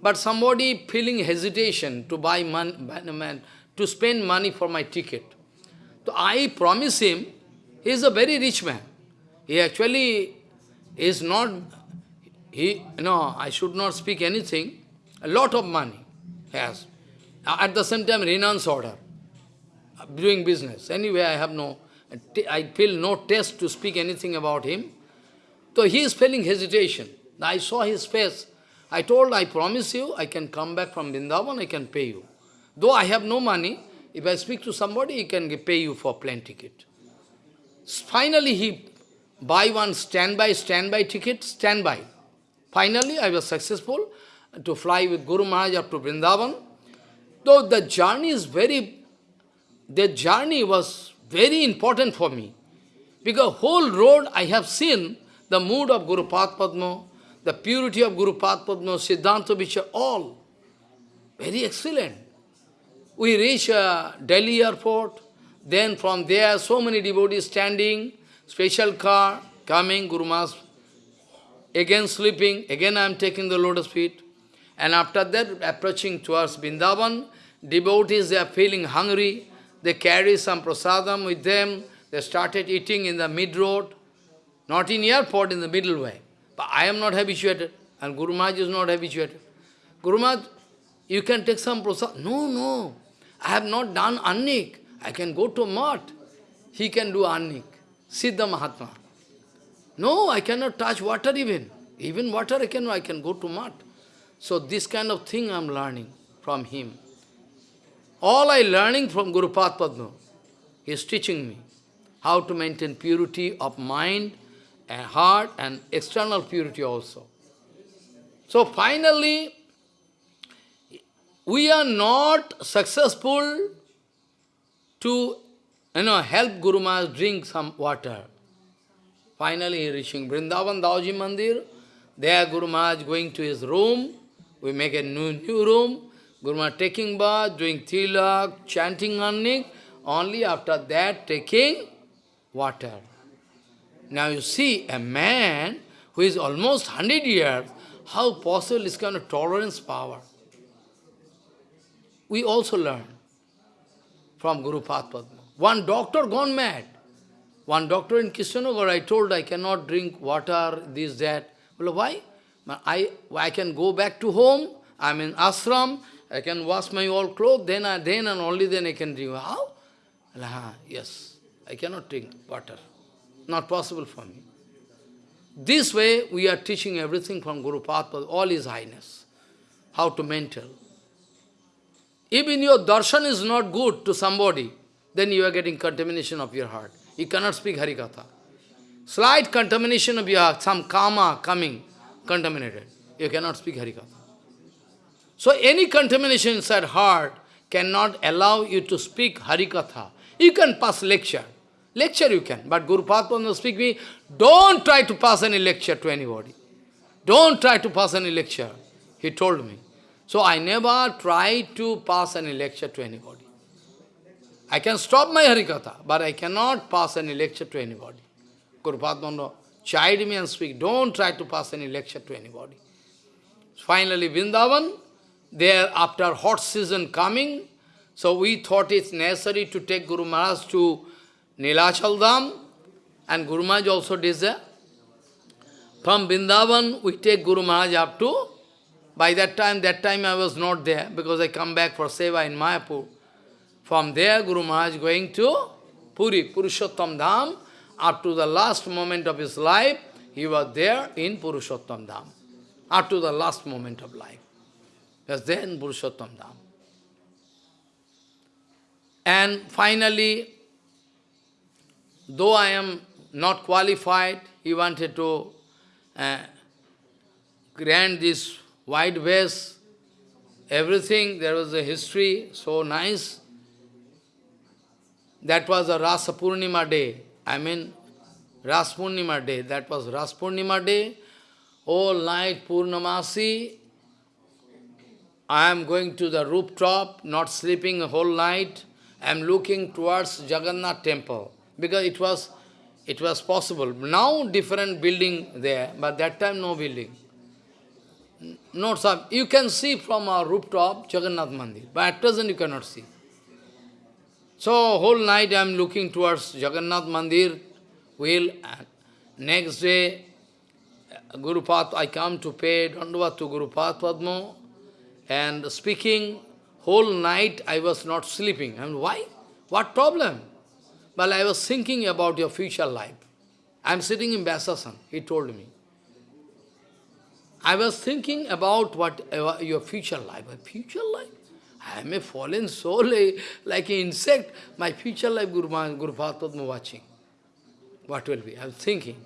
A: But somebody feeling hesitation to buy money, to spend money for my ticket. So I promise him, he is a very rich man. He actually is not, he, no, I should not speak anything. A lot of money has. At the same time, renounce order. Doing business. Anyway, I have no, I feel no taste to speak anything about him. So he is feeling hesitation. I saw his face. I told, I promise you, I can come back from Vrindavan, I can pay you. Though I have no money, if I speak to somebody, he can pay you for plane ticket. Finally, he buy one standby, standby ticket, standby. Finally, I was successful to fly with Guru Maharaj up to Vrindavan. Though the journey is very, the journey was very important for me. Because whole road I have seen the mood of Guru Padma, the purity of Guru Padma, Siddhanta Vichar, all very excellent. We reach uh, Delhi airport, then from there so many devotees standing, special car coming, Guru Maharaj again sleeping, again I am taking the lotus feet. And after that, approaching towards Vrindavan, devotees, they are feeling hungry, they carry some prasadam with them, they started eating in the mid-road, not in airport, in the middle way. But I am not habituated, and Guru Maharaj is not habituated. Guru Maharaj, you can take some prasad. No, no, I have not done annik. I can go to mat. He can do annik. Siddha Mahatma. No, I cannot touch water even. Even water I can, I can go to mat. So this kind of thing I am learning from him. All I learning from Guru Padma. He is teaching me how to maintain purity of mind and heart and external purity also. So finally, we are not successful to you know, help Guru Maharaj drink some water. Finally, reaching Vrindavan Daoji Mandir, there Guru Maharaj going to his room, we make a new, new room, Guru Maharaj taking bath, doing tilak, chanting annik, only after that taking water. Now you see, a man who is almost 100 years, how possible is kind of tolerance power? We also learn from Guru Padma. One doctor gone mad. One doctor in Krishnanagar, I told I cannot drink water, this, that. Well, why? I, I can go back to home, I'm in ashram, I can wash my old clothes, then, I, then and only then I can drink. How? Well, yes, I cannot drink water. Not possible for me. This way, we are teaching everything from Guru Padma, all His Highness. How to maintain. Even your darshan is not good to somebody, then you are getting contamination of your heart. You cannot speak Harikatha. Slight contamination of your heart, some karma coming, contaminated. You cannot speak Harikatha. So any contamination inside heart cannot allow you to speak Harikatha. You can pass lecture. Lecture you can, but Guru Padma speak me, don't try to pass any lecture to anybody. Don't try to pass any lecture. He told me. So I never try to pass any lecture to anybody. I can stop my Harikatha, but I cannot pass any lecture to anybody. Guru Padma chide me and speak, don't try to pass any lecture to anybody. Finally, Vrindavan, there after hot season coming, so we thought it's necessary to take Guru Maharaj to Nilachal Dham, and Guru Maharaj also did that. From Vrindavan, we take Guru Maharaj up to, by that time, that time I was not there, because I come back for Seva in Mayapur. From there, Guru Maharaj going to Puri, Purushottam Dham. Up to the last moment of his life, he was there in Purushottam Dham. Up to the last moment of life. He was there in Purushottam Dham. And finally, though I am not qualified, he wanted to uh, grant this white vase, everything, there was a history, so nice. That was a Rasa Purnima day. I mean, Ras Purnima day. That was Ras Purnima day. All night Purnamasi. I am going to the rooftop, not sleeping a whole night. I am looking towards Jagannath temple because it was it was possible. Now different building there, but that time no building. No, sir. You can see from our rooftop Jagannath Mandir, but at present you cannot see. So whole night I am looking towards Jagannath Mandir, will next day Guru Path, I come to pay Dandavat to Guru Path Padma, and speaking, whole night I was not sleeping. And why? What problem? Well, I was thinking about your future life. I am sitting in Vyasasan, he told me. I was thinking about what uh, your future life. My future life? I am a fallen soul, a, like an insect. My future life, Guru, Guru Padma watching. What will be? I was thinking.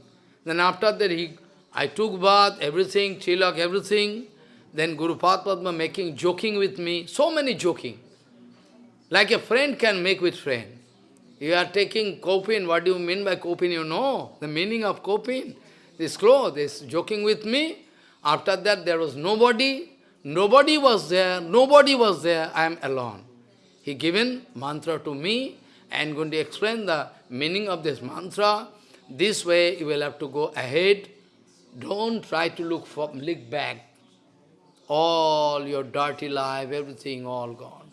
A: Then after that, he, I took bath, everything, tilak, everything. Then Guru Padma making, joking with me. So many joking. Like a friend can make with friend. You are taking kaupin. What do you mean by kaupin? You know the meaning of kaupin. This cloth is joking with me. After that, there was nobody. Nobody was there. Nobody was there. I am alone. He given mantra to me and going to explain the meaning of this mantra. This way, you will have to go ahead. Don't try to look for look back. All your dirty life, everything all gone.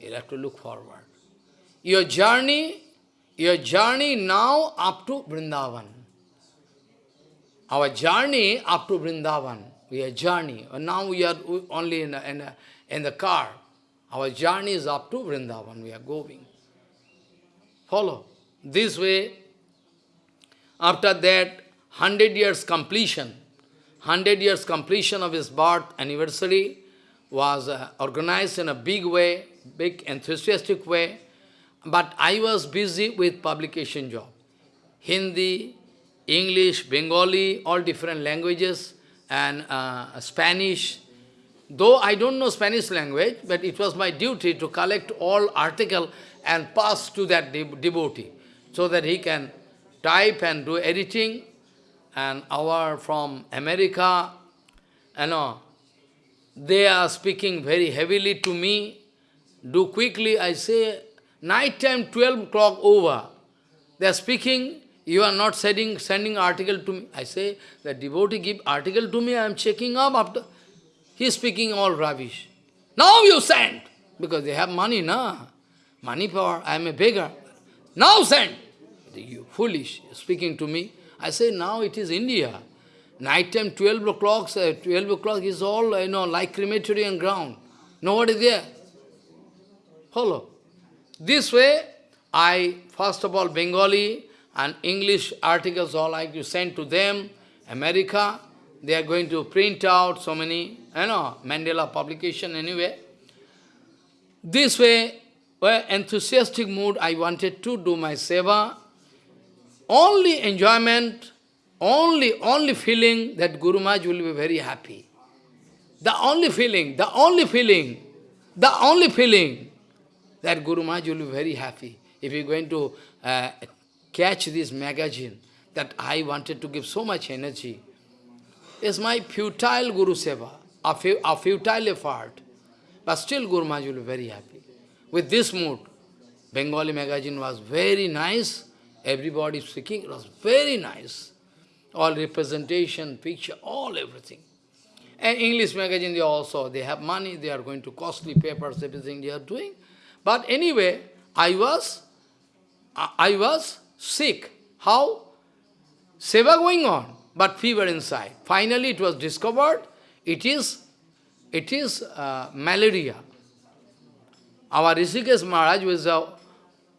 A: You have to look forward. Your journey, your journey now up to Vrindavan. Our journey up to Vrindavan, we are journey. And Now we are only in, in, in the car. Our journey is up to Vrindavan, we are going. Follow. This way, after that, hundred years completion, hundred years completion of his birth anniversary was uh, organized in a big way, big enthusiastic way. But I was busy with publication job. Hindi, English, Bengali, all different languages, and uh, Spanish. Though I don't know Spanish language, but it was my duty to collect all article and pass to that de devotee, so that he can type and do editing. And our from America, you know, they are speaking very heavily to me. Do quickly, I say, Night time, 12 o'clock over. They are speaking, you are not sending, sending article to me. I say, the devotee give article to me, I am checking up after. He is speaking all rubbish. Now you send! Because they have money, na? Money power, I am a beggar. Now send! You foolish, speaking to me. I say, now it is India. Night time, 12 o'clock, uh, 12 o'clock is all, you know, like crematory and ground. Nobody there. Follow. This way, I, first of all, Bengali and English articles, all I you send to them, America, they are going to print out so many, you know, Mandala publication anyway. This way, well, enthusiastic mood, I wanted to do my seva. Only enjoyment, only, only feeling that Guru Maharaj will be very happy. The only feeling, the only feeling, the only feeling that Guru Maharaj will be very happy if you're going to uh, catch this magazine that I wanted to give so much energy. It's my futile Guru Seva, a, fu a futile effort. But still Guru Maharaj will be very happy. With this mood, Bengali magazine was very nice. Everybody speaking, it was very nice. All representation, picture, all everything. And English magazine, they also, they have money, they are going to costly papers, everything they are doing. But anyway, I was, I was sick. How? Seva going on, but fever inside. Finally, it was discovered, it is, it is uh, malaria. Our Rishikesh Maharaj was a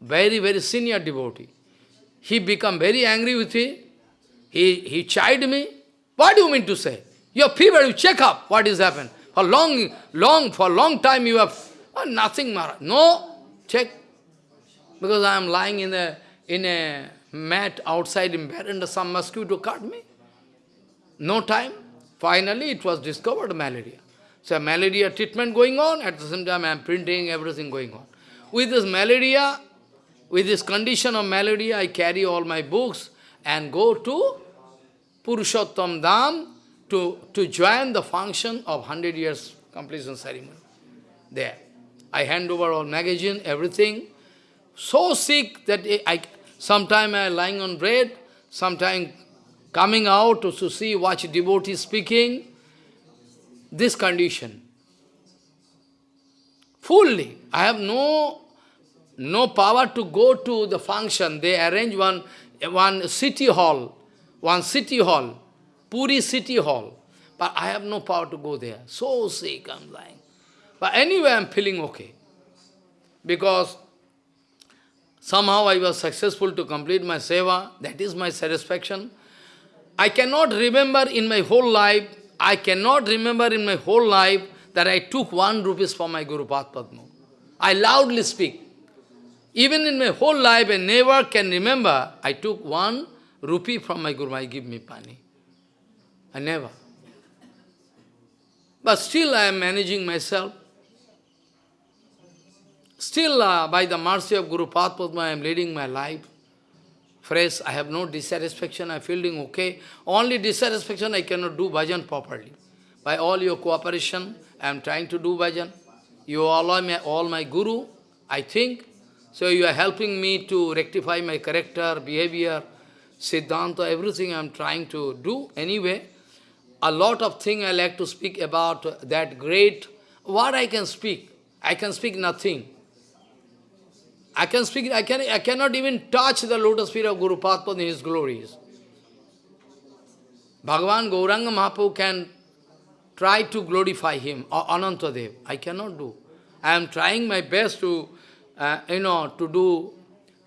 A: very, very senior devotee. He became very angry with me. He, he chided me. What do you mean to say? Your fever, you check up what is happened. For long, long, for long time you have Oh, nothing, Maharaj. No, check. Because I am lying in a, in a mat outside in bed and some mosquito cut me. No time. Finally, it was discovered malaria. So malaria treatment going on, at the same time I am printing, everything going on. With this malaria, with this condition of malaria, I carry all my books and go to Purushottam Dham to, to join the function of 100 years completion ceremony. There. I hand over all magazine, everything. So sick that I, sometime I am lying on bed, sometime coming out to see, watch devotees speaking. This condition. Fully. I have no, no power to go to the function. They arrange one, one city hall, one city hall, Puri city hall. But I have no power to go there. So sick I'm lying. But anyway, I'm feeling okay. Because somehow I was successful to complete my seva. That is my satisfaction. I cannot remember in my whole life, I cannot remember in my whole life that I took one rupees from my Guru Padma. I loudly speak. Even in my whole life, I never can remember I took one rupee from my Guru, I give me pani. I never. But still I am managing myself. Still, uh, by the mercy of Guru Padma, I am leading my life. Fresh, I have no dissatisfaction, I am feeling okay. Only dissatisfaction, I cannot do bhajan properly. By all your cooperation, I am trying to do bhajan. You all my, all my guru, I think. So you are helping me to rectify my character, behavior, siddhanta, everything I am trying to do. Anyway, a lot of things I like to speak about that great. What I can speak? I can speak nothing. I can speak, I, can, I cannot even touch the lotus feet of Guru Padma in his glories. Bhagavan Gauranga Mahaprabhu can try to glorify him, or Anantadev. I cannot do. I am trying my best to, uh, you know, to do,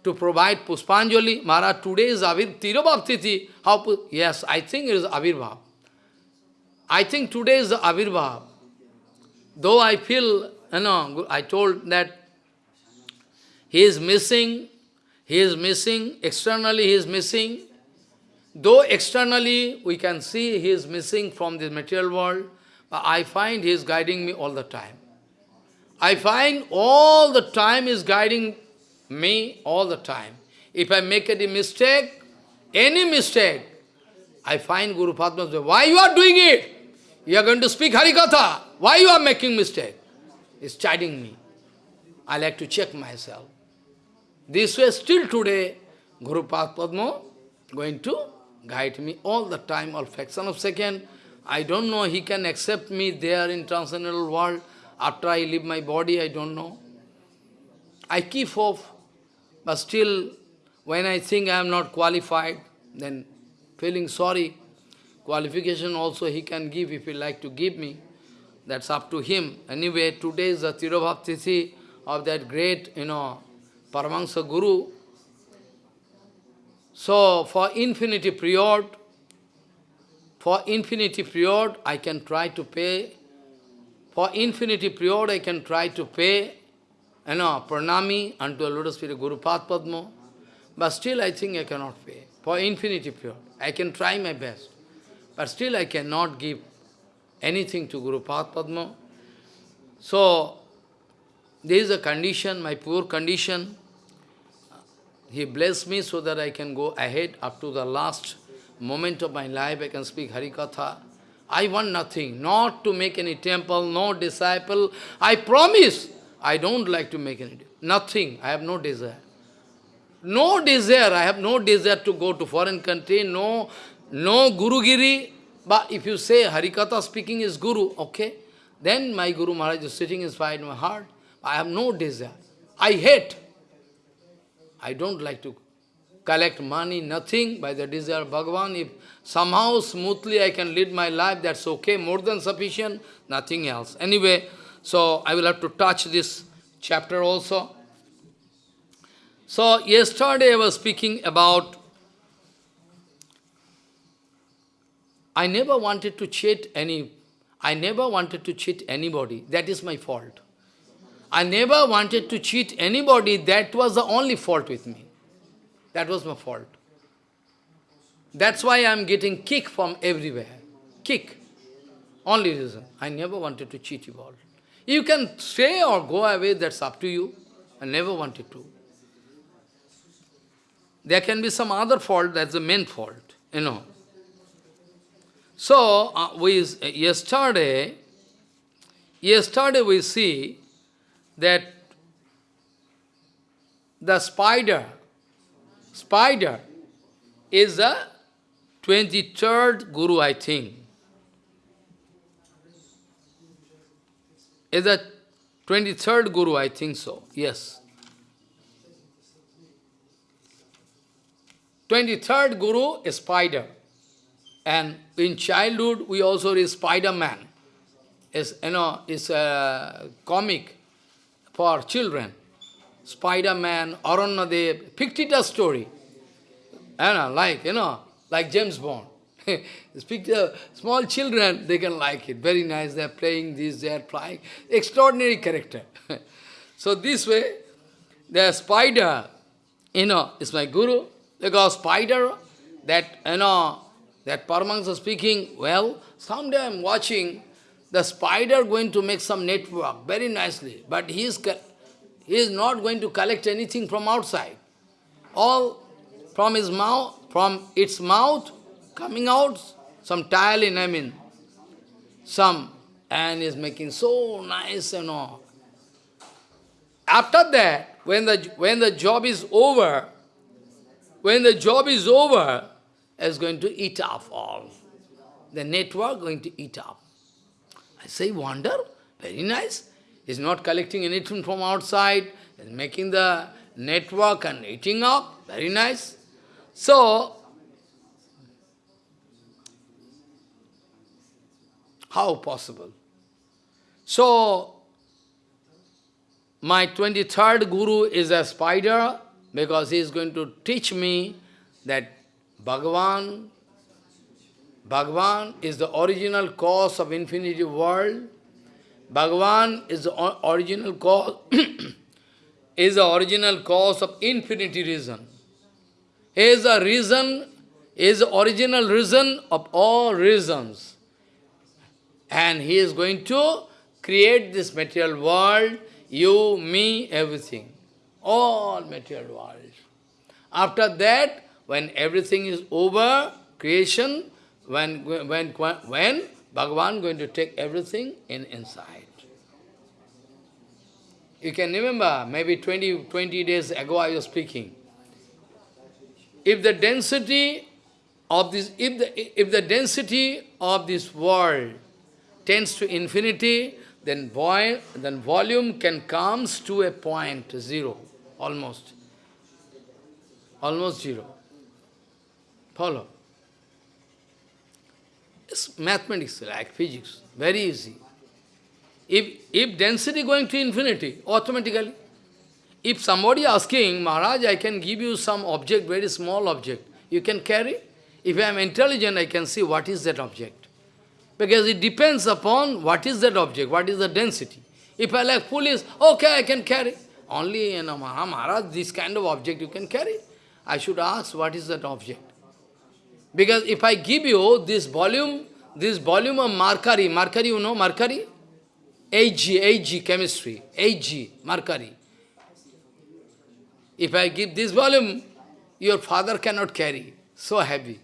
A: to provide Puspanjali. Maharaj, today is Avir, Tirobhav How, yes, I think it is Avirbhav. I think today is the Avirbhav. Though I feel, you know, I told that he is missing, he is missing, externally he is missing. Though externally we can see he is missing from this material world, but I find he is guiding me all the time. I find all the time is guiding me all the time. If I make any mistake, any mistake, I find Guru Padma say, why you are doing it? You are going to speak Harikatha. Why you are making mistake? He's chiding me. I like to check myself. This way, still today, Guru Padma going to guide me all the time, all fraction of second. I don't know, he can accept me there in transcendental world. After I leave my body, I don't know. I keep hope, but still, when I think I am not qualified, then feeling sorry. Qualification also he can give if he like to give me. That's up to him. Anyway, today is the Tirobhav of that great, you know, Paramahansa Guru. So, for infinity period, for infinity period, I can try to pay, for infinity period, I can try to pay, you know, pranami unto a lotus feet of Guru Padma, but still I think I cannot pay. For infinity period, I can try my best, but still I cannot give anything to Guru Padma. So, there is a condition, my poor condition, he blessed me so that I can go ahead up to the last moment of my life, I can speak Harikatha. I want nothing, not to make any temple, no disciple. I promise, I don't like to make any, nothing, I have no desire. No desire, I have no desire to go to foreign country, no, no Gurugiri. But if you say Harikatha speaking is Guru, okay, then my Guru Maharaj is sitting inside my heart. I have no desire. I hate. I don't like to collect money, nothing, by the desire of Bhagavan. If somehow smoothly I can lead my life, that's okay, more than sufficient, nothing else. Anyway, so I will have to touch this chapter also. So yesterday I was speaking about, I never wanted to cheat any, I never wanted to cheat anybody. That is my fault. I never wanted to cheat anybody. That was the only fault with me. That was my fault. That's why I am getting kick from everywhere. Kick. Only reason. I never wanted to cheat you all. You can stay or go away, that's up to you. I never wanted to. There can be some other fault, that's the main fault, you know. So, uh, we, uh, yesterday, yesterday we see that the spider, spider is the 23rd Guru, I think. Is the 23rd Guru, I think so, yes. 23rd Guru is spider. And in childhood, we also read Spider-Man. Is you know, is a comic for children. Spider-Man, Aranyadev, Pictita story. Know, like, you know, like James Bond. <laughs> To small children, they can like it. Very nice, they're playing this, they're flying. Extraordinary character. <laughs> so this way, the spider, you know, is my guru. Because spider, that, you know, that Paramahansa speaking, well, someday I'm watching the spider going to make some network very nicely, but he is, he is not going to collect anything from outside. All from his mouth, from its mouth, coming out, some tiling, I mean, some, and is making so nice and all. After that, when the, when the job is over, when the job is over, is going to eat up all. The network going to eat up. I say, wonder, very nice. He's not collecting anything from outside, he's making the network and eating up, very nice. So, how possible? So, my 23rd Guru is a spider because he is going to teach me that Bhagavan, Bhagavan is the original cause of infinity world. Bhagavan is the original cause, <clears throat> is the original cause of infinity reason. He is the reason, is the original reason of all reasons. And he is going to create this material world, you, me, everything. All material world. After that, when everything is over, creation, when, when, when Bhagavan going to take everything in inside. You can remember, maybe 20, 20 days ago I was speaking. If the density of this, if the, if the density of this world tends to infinity, then, void, then volume can comes to a point, zero, almost. Almost zero. Follow. It's mathematics, like physics, very easy. If, if density going to infinity, automatically, if somebody asking, Maharaj, I can give you some object, very small object, you can carry? If I am intelligent, I can see what is that object. Because it depends upon what is that object, what is the density. If I like police, okay, I can carry. Only, you know, Maharaj, this kind of object you can carry. I should ask, what is that object? Because if I give you this volume, this volume of mercury, mercury, you know mercury? Ag, Ag chemistry, Ag, mercury. If I give this volume, your father cannot carry, so heavy.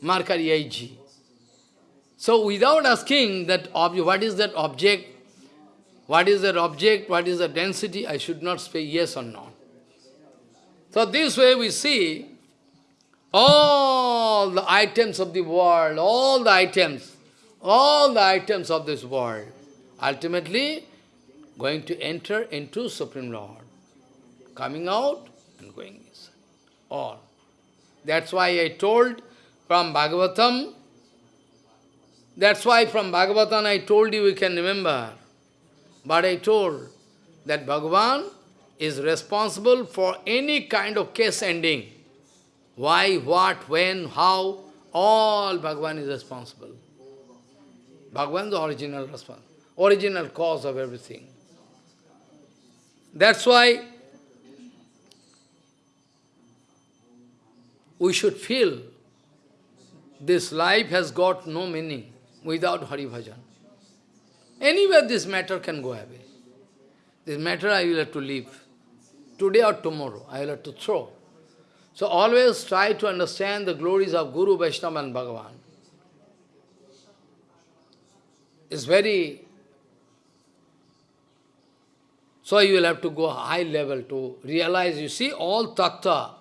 A: Mercury Ag. So without asking that what is that object, what is that object, what is the density, I should not say yes or no. So this way we see all the items of the world, all the items, all the items of this world, ultimately going to enter into Supreme Lord, coming out and going inside, all. That's why I told from Bhagavatam, that's why from Bhagavatam I told you, you can remember, but I told that Bhagavan is responsible for any kind of case ending. Why, what, when, how, all Bhagavan is responsible. Bhagavan is the original response, original cause of everything. That's why we should feel this life has got no meaning without Hari Bhajan. Anywhere this matter can go away. This matter I will have to leave. Today or tomorrow, I will have to throw. So always try to understand the glories of Guru, Vaishnava and Bhagavan. It's very, So you will have to go high level to realize, you see, all tattva,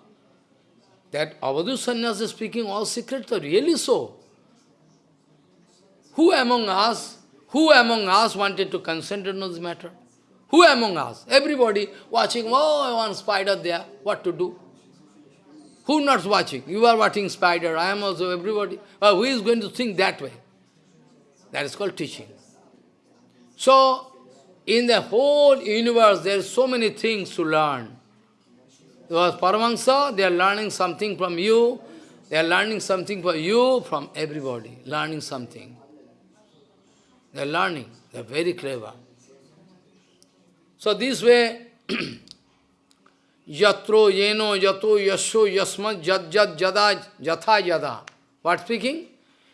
A: that Avadhu Sannyas is speaking all secrets are really so. Who among us, who among us wanted to concentrate on this matter? Who among us? Everybody watching, oh, one spider there, what to do? Who not watching? You are watching spider, I am also everybody. Uh, who is going to think that way? That is called teaching. So, in the whole universe, there are so many things to learn. Because Paramahansa, they are learning something from you, they are learning something from you, from everybody, learning something. They are learning, they are very clever. So this way, <clears throat> yatro yeno yato yasho yasma jad jad jada jatha yada. What speaking?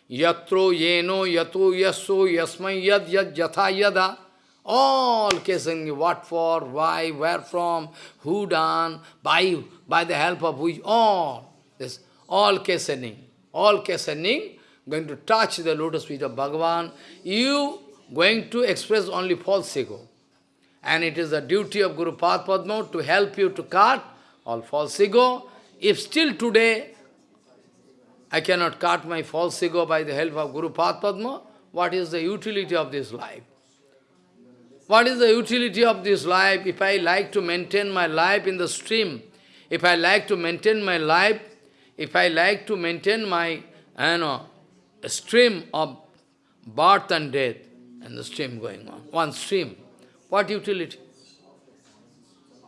A: Yatro yeno yato yasho yasma yad yad jatha yada. All casing what for, why, where from, who done, by, by the help of which, all. This, all questioning, all questioning, going to touch the lotus feet of Bhagavan. You going to express only false ego. And it is the duty of Guru Padma to help you to cut all false ego. If still today I cannot cut my false ego by the help of Guru Padma, what is the utility of this life? What is the utility of this life if I like to maintain my life in the stream? If I like to maintain my life, if I like to maintain my you know, stream of birth and death, and the stream going on, one stream, what utility?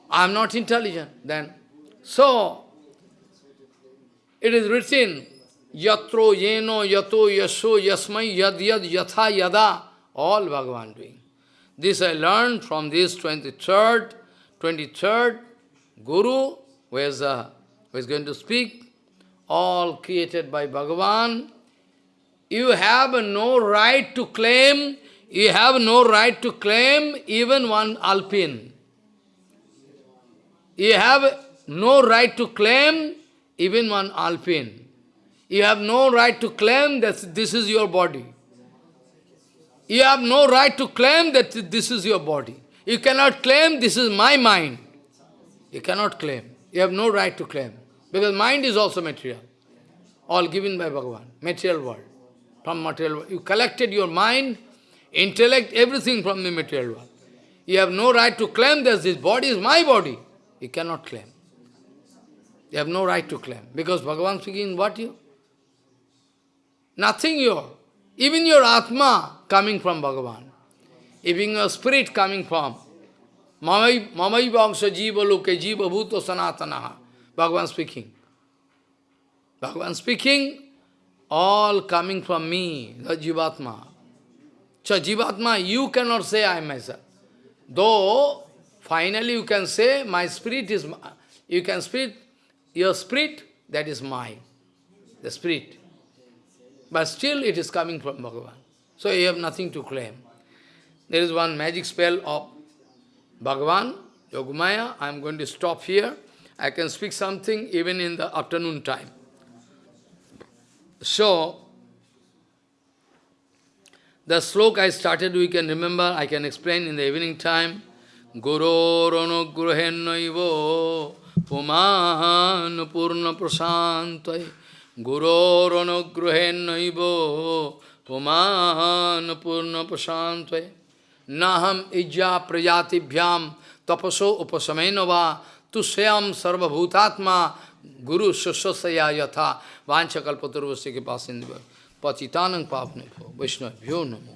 A: I am not intelligent then. So, it is written, Yatro, Yeno, Yato, Yasho, Yasmai, Yad, Yad, Yatha, Yada, all Bhagavan doing. This I learned from this 23rd, 23rd Guru, who is, uh, who is going to speak, all created by Bhagavan. You have no right to claim you have no right to claim even one alpine. You have no right to claim even one alpine. You have no right to claim that this is your body. You have no right to claim that this is your body. You cannot claim this is my mind. You cannot claim. You have no right to claim. Because mind is also material. All given by Bhagavan. Material world. From material world. You collected your mind intellect, everything from the material world. You have no right to claim that this body is my body. You cannot claim. You have no right to claim. Because Bhagavan speaking, what you? Nothing your. Even your Atma coming from Bhagavan. Even your spirit coming from Mamai Vamsa Jiva Loke Jiva Bhuto Sanatanaha. Bhagavan speaking. Bhagavan speaking, all coming from me, the Jivatma. So Jivatma, you cannot say I am myself. Though, finally you can say, my spirit is, you can speak, your spirit, that is mine, the spirit. But still it is coming from Bhagavan. So you have nothing to claim. There is one magic spell of Bhagavan, Yogamaya. I am going to stop here. I can speak something even in the afternoon time. So, the sloka I started, we can remember, I can explain in the evening time. Guru Anugrahennaivo Puman Purna Prasantai. Guru Anugrahennaivo Puman Purna Prasantai. Naham Ijja Prajatibhyam Tapaso Upasamenava Tusyam Sarvabhutatma Guru Shasasaya Yatha. Vanchakalpaturvasya ke pasindiva Patitanang Papne Vaishnavyo Namo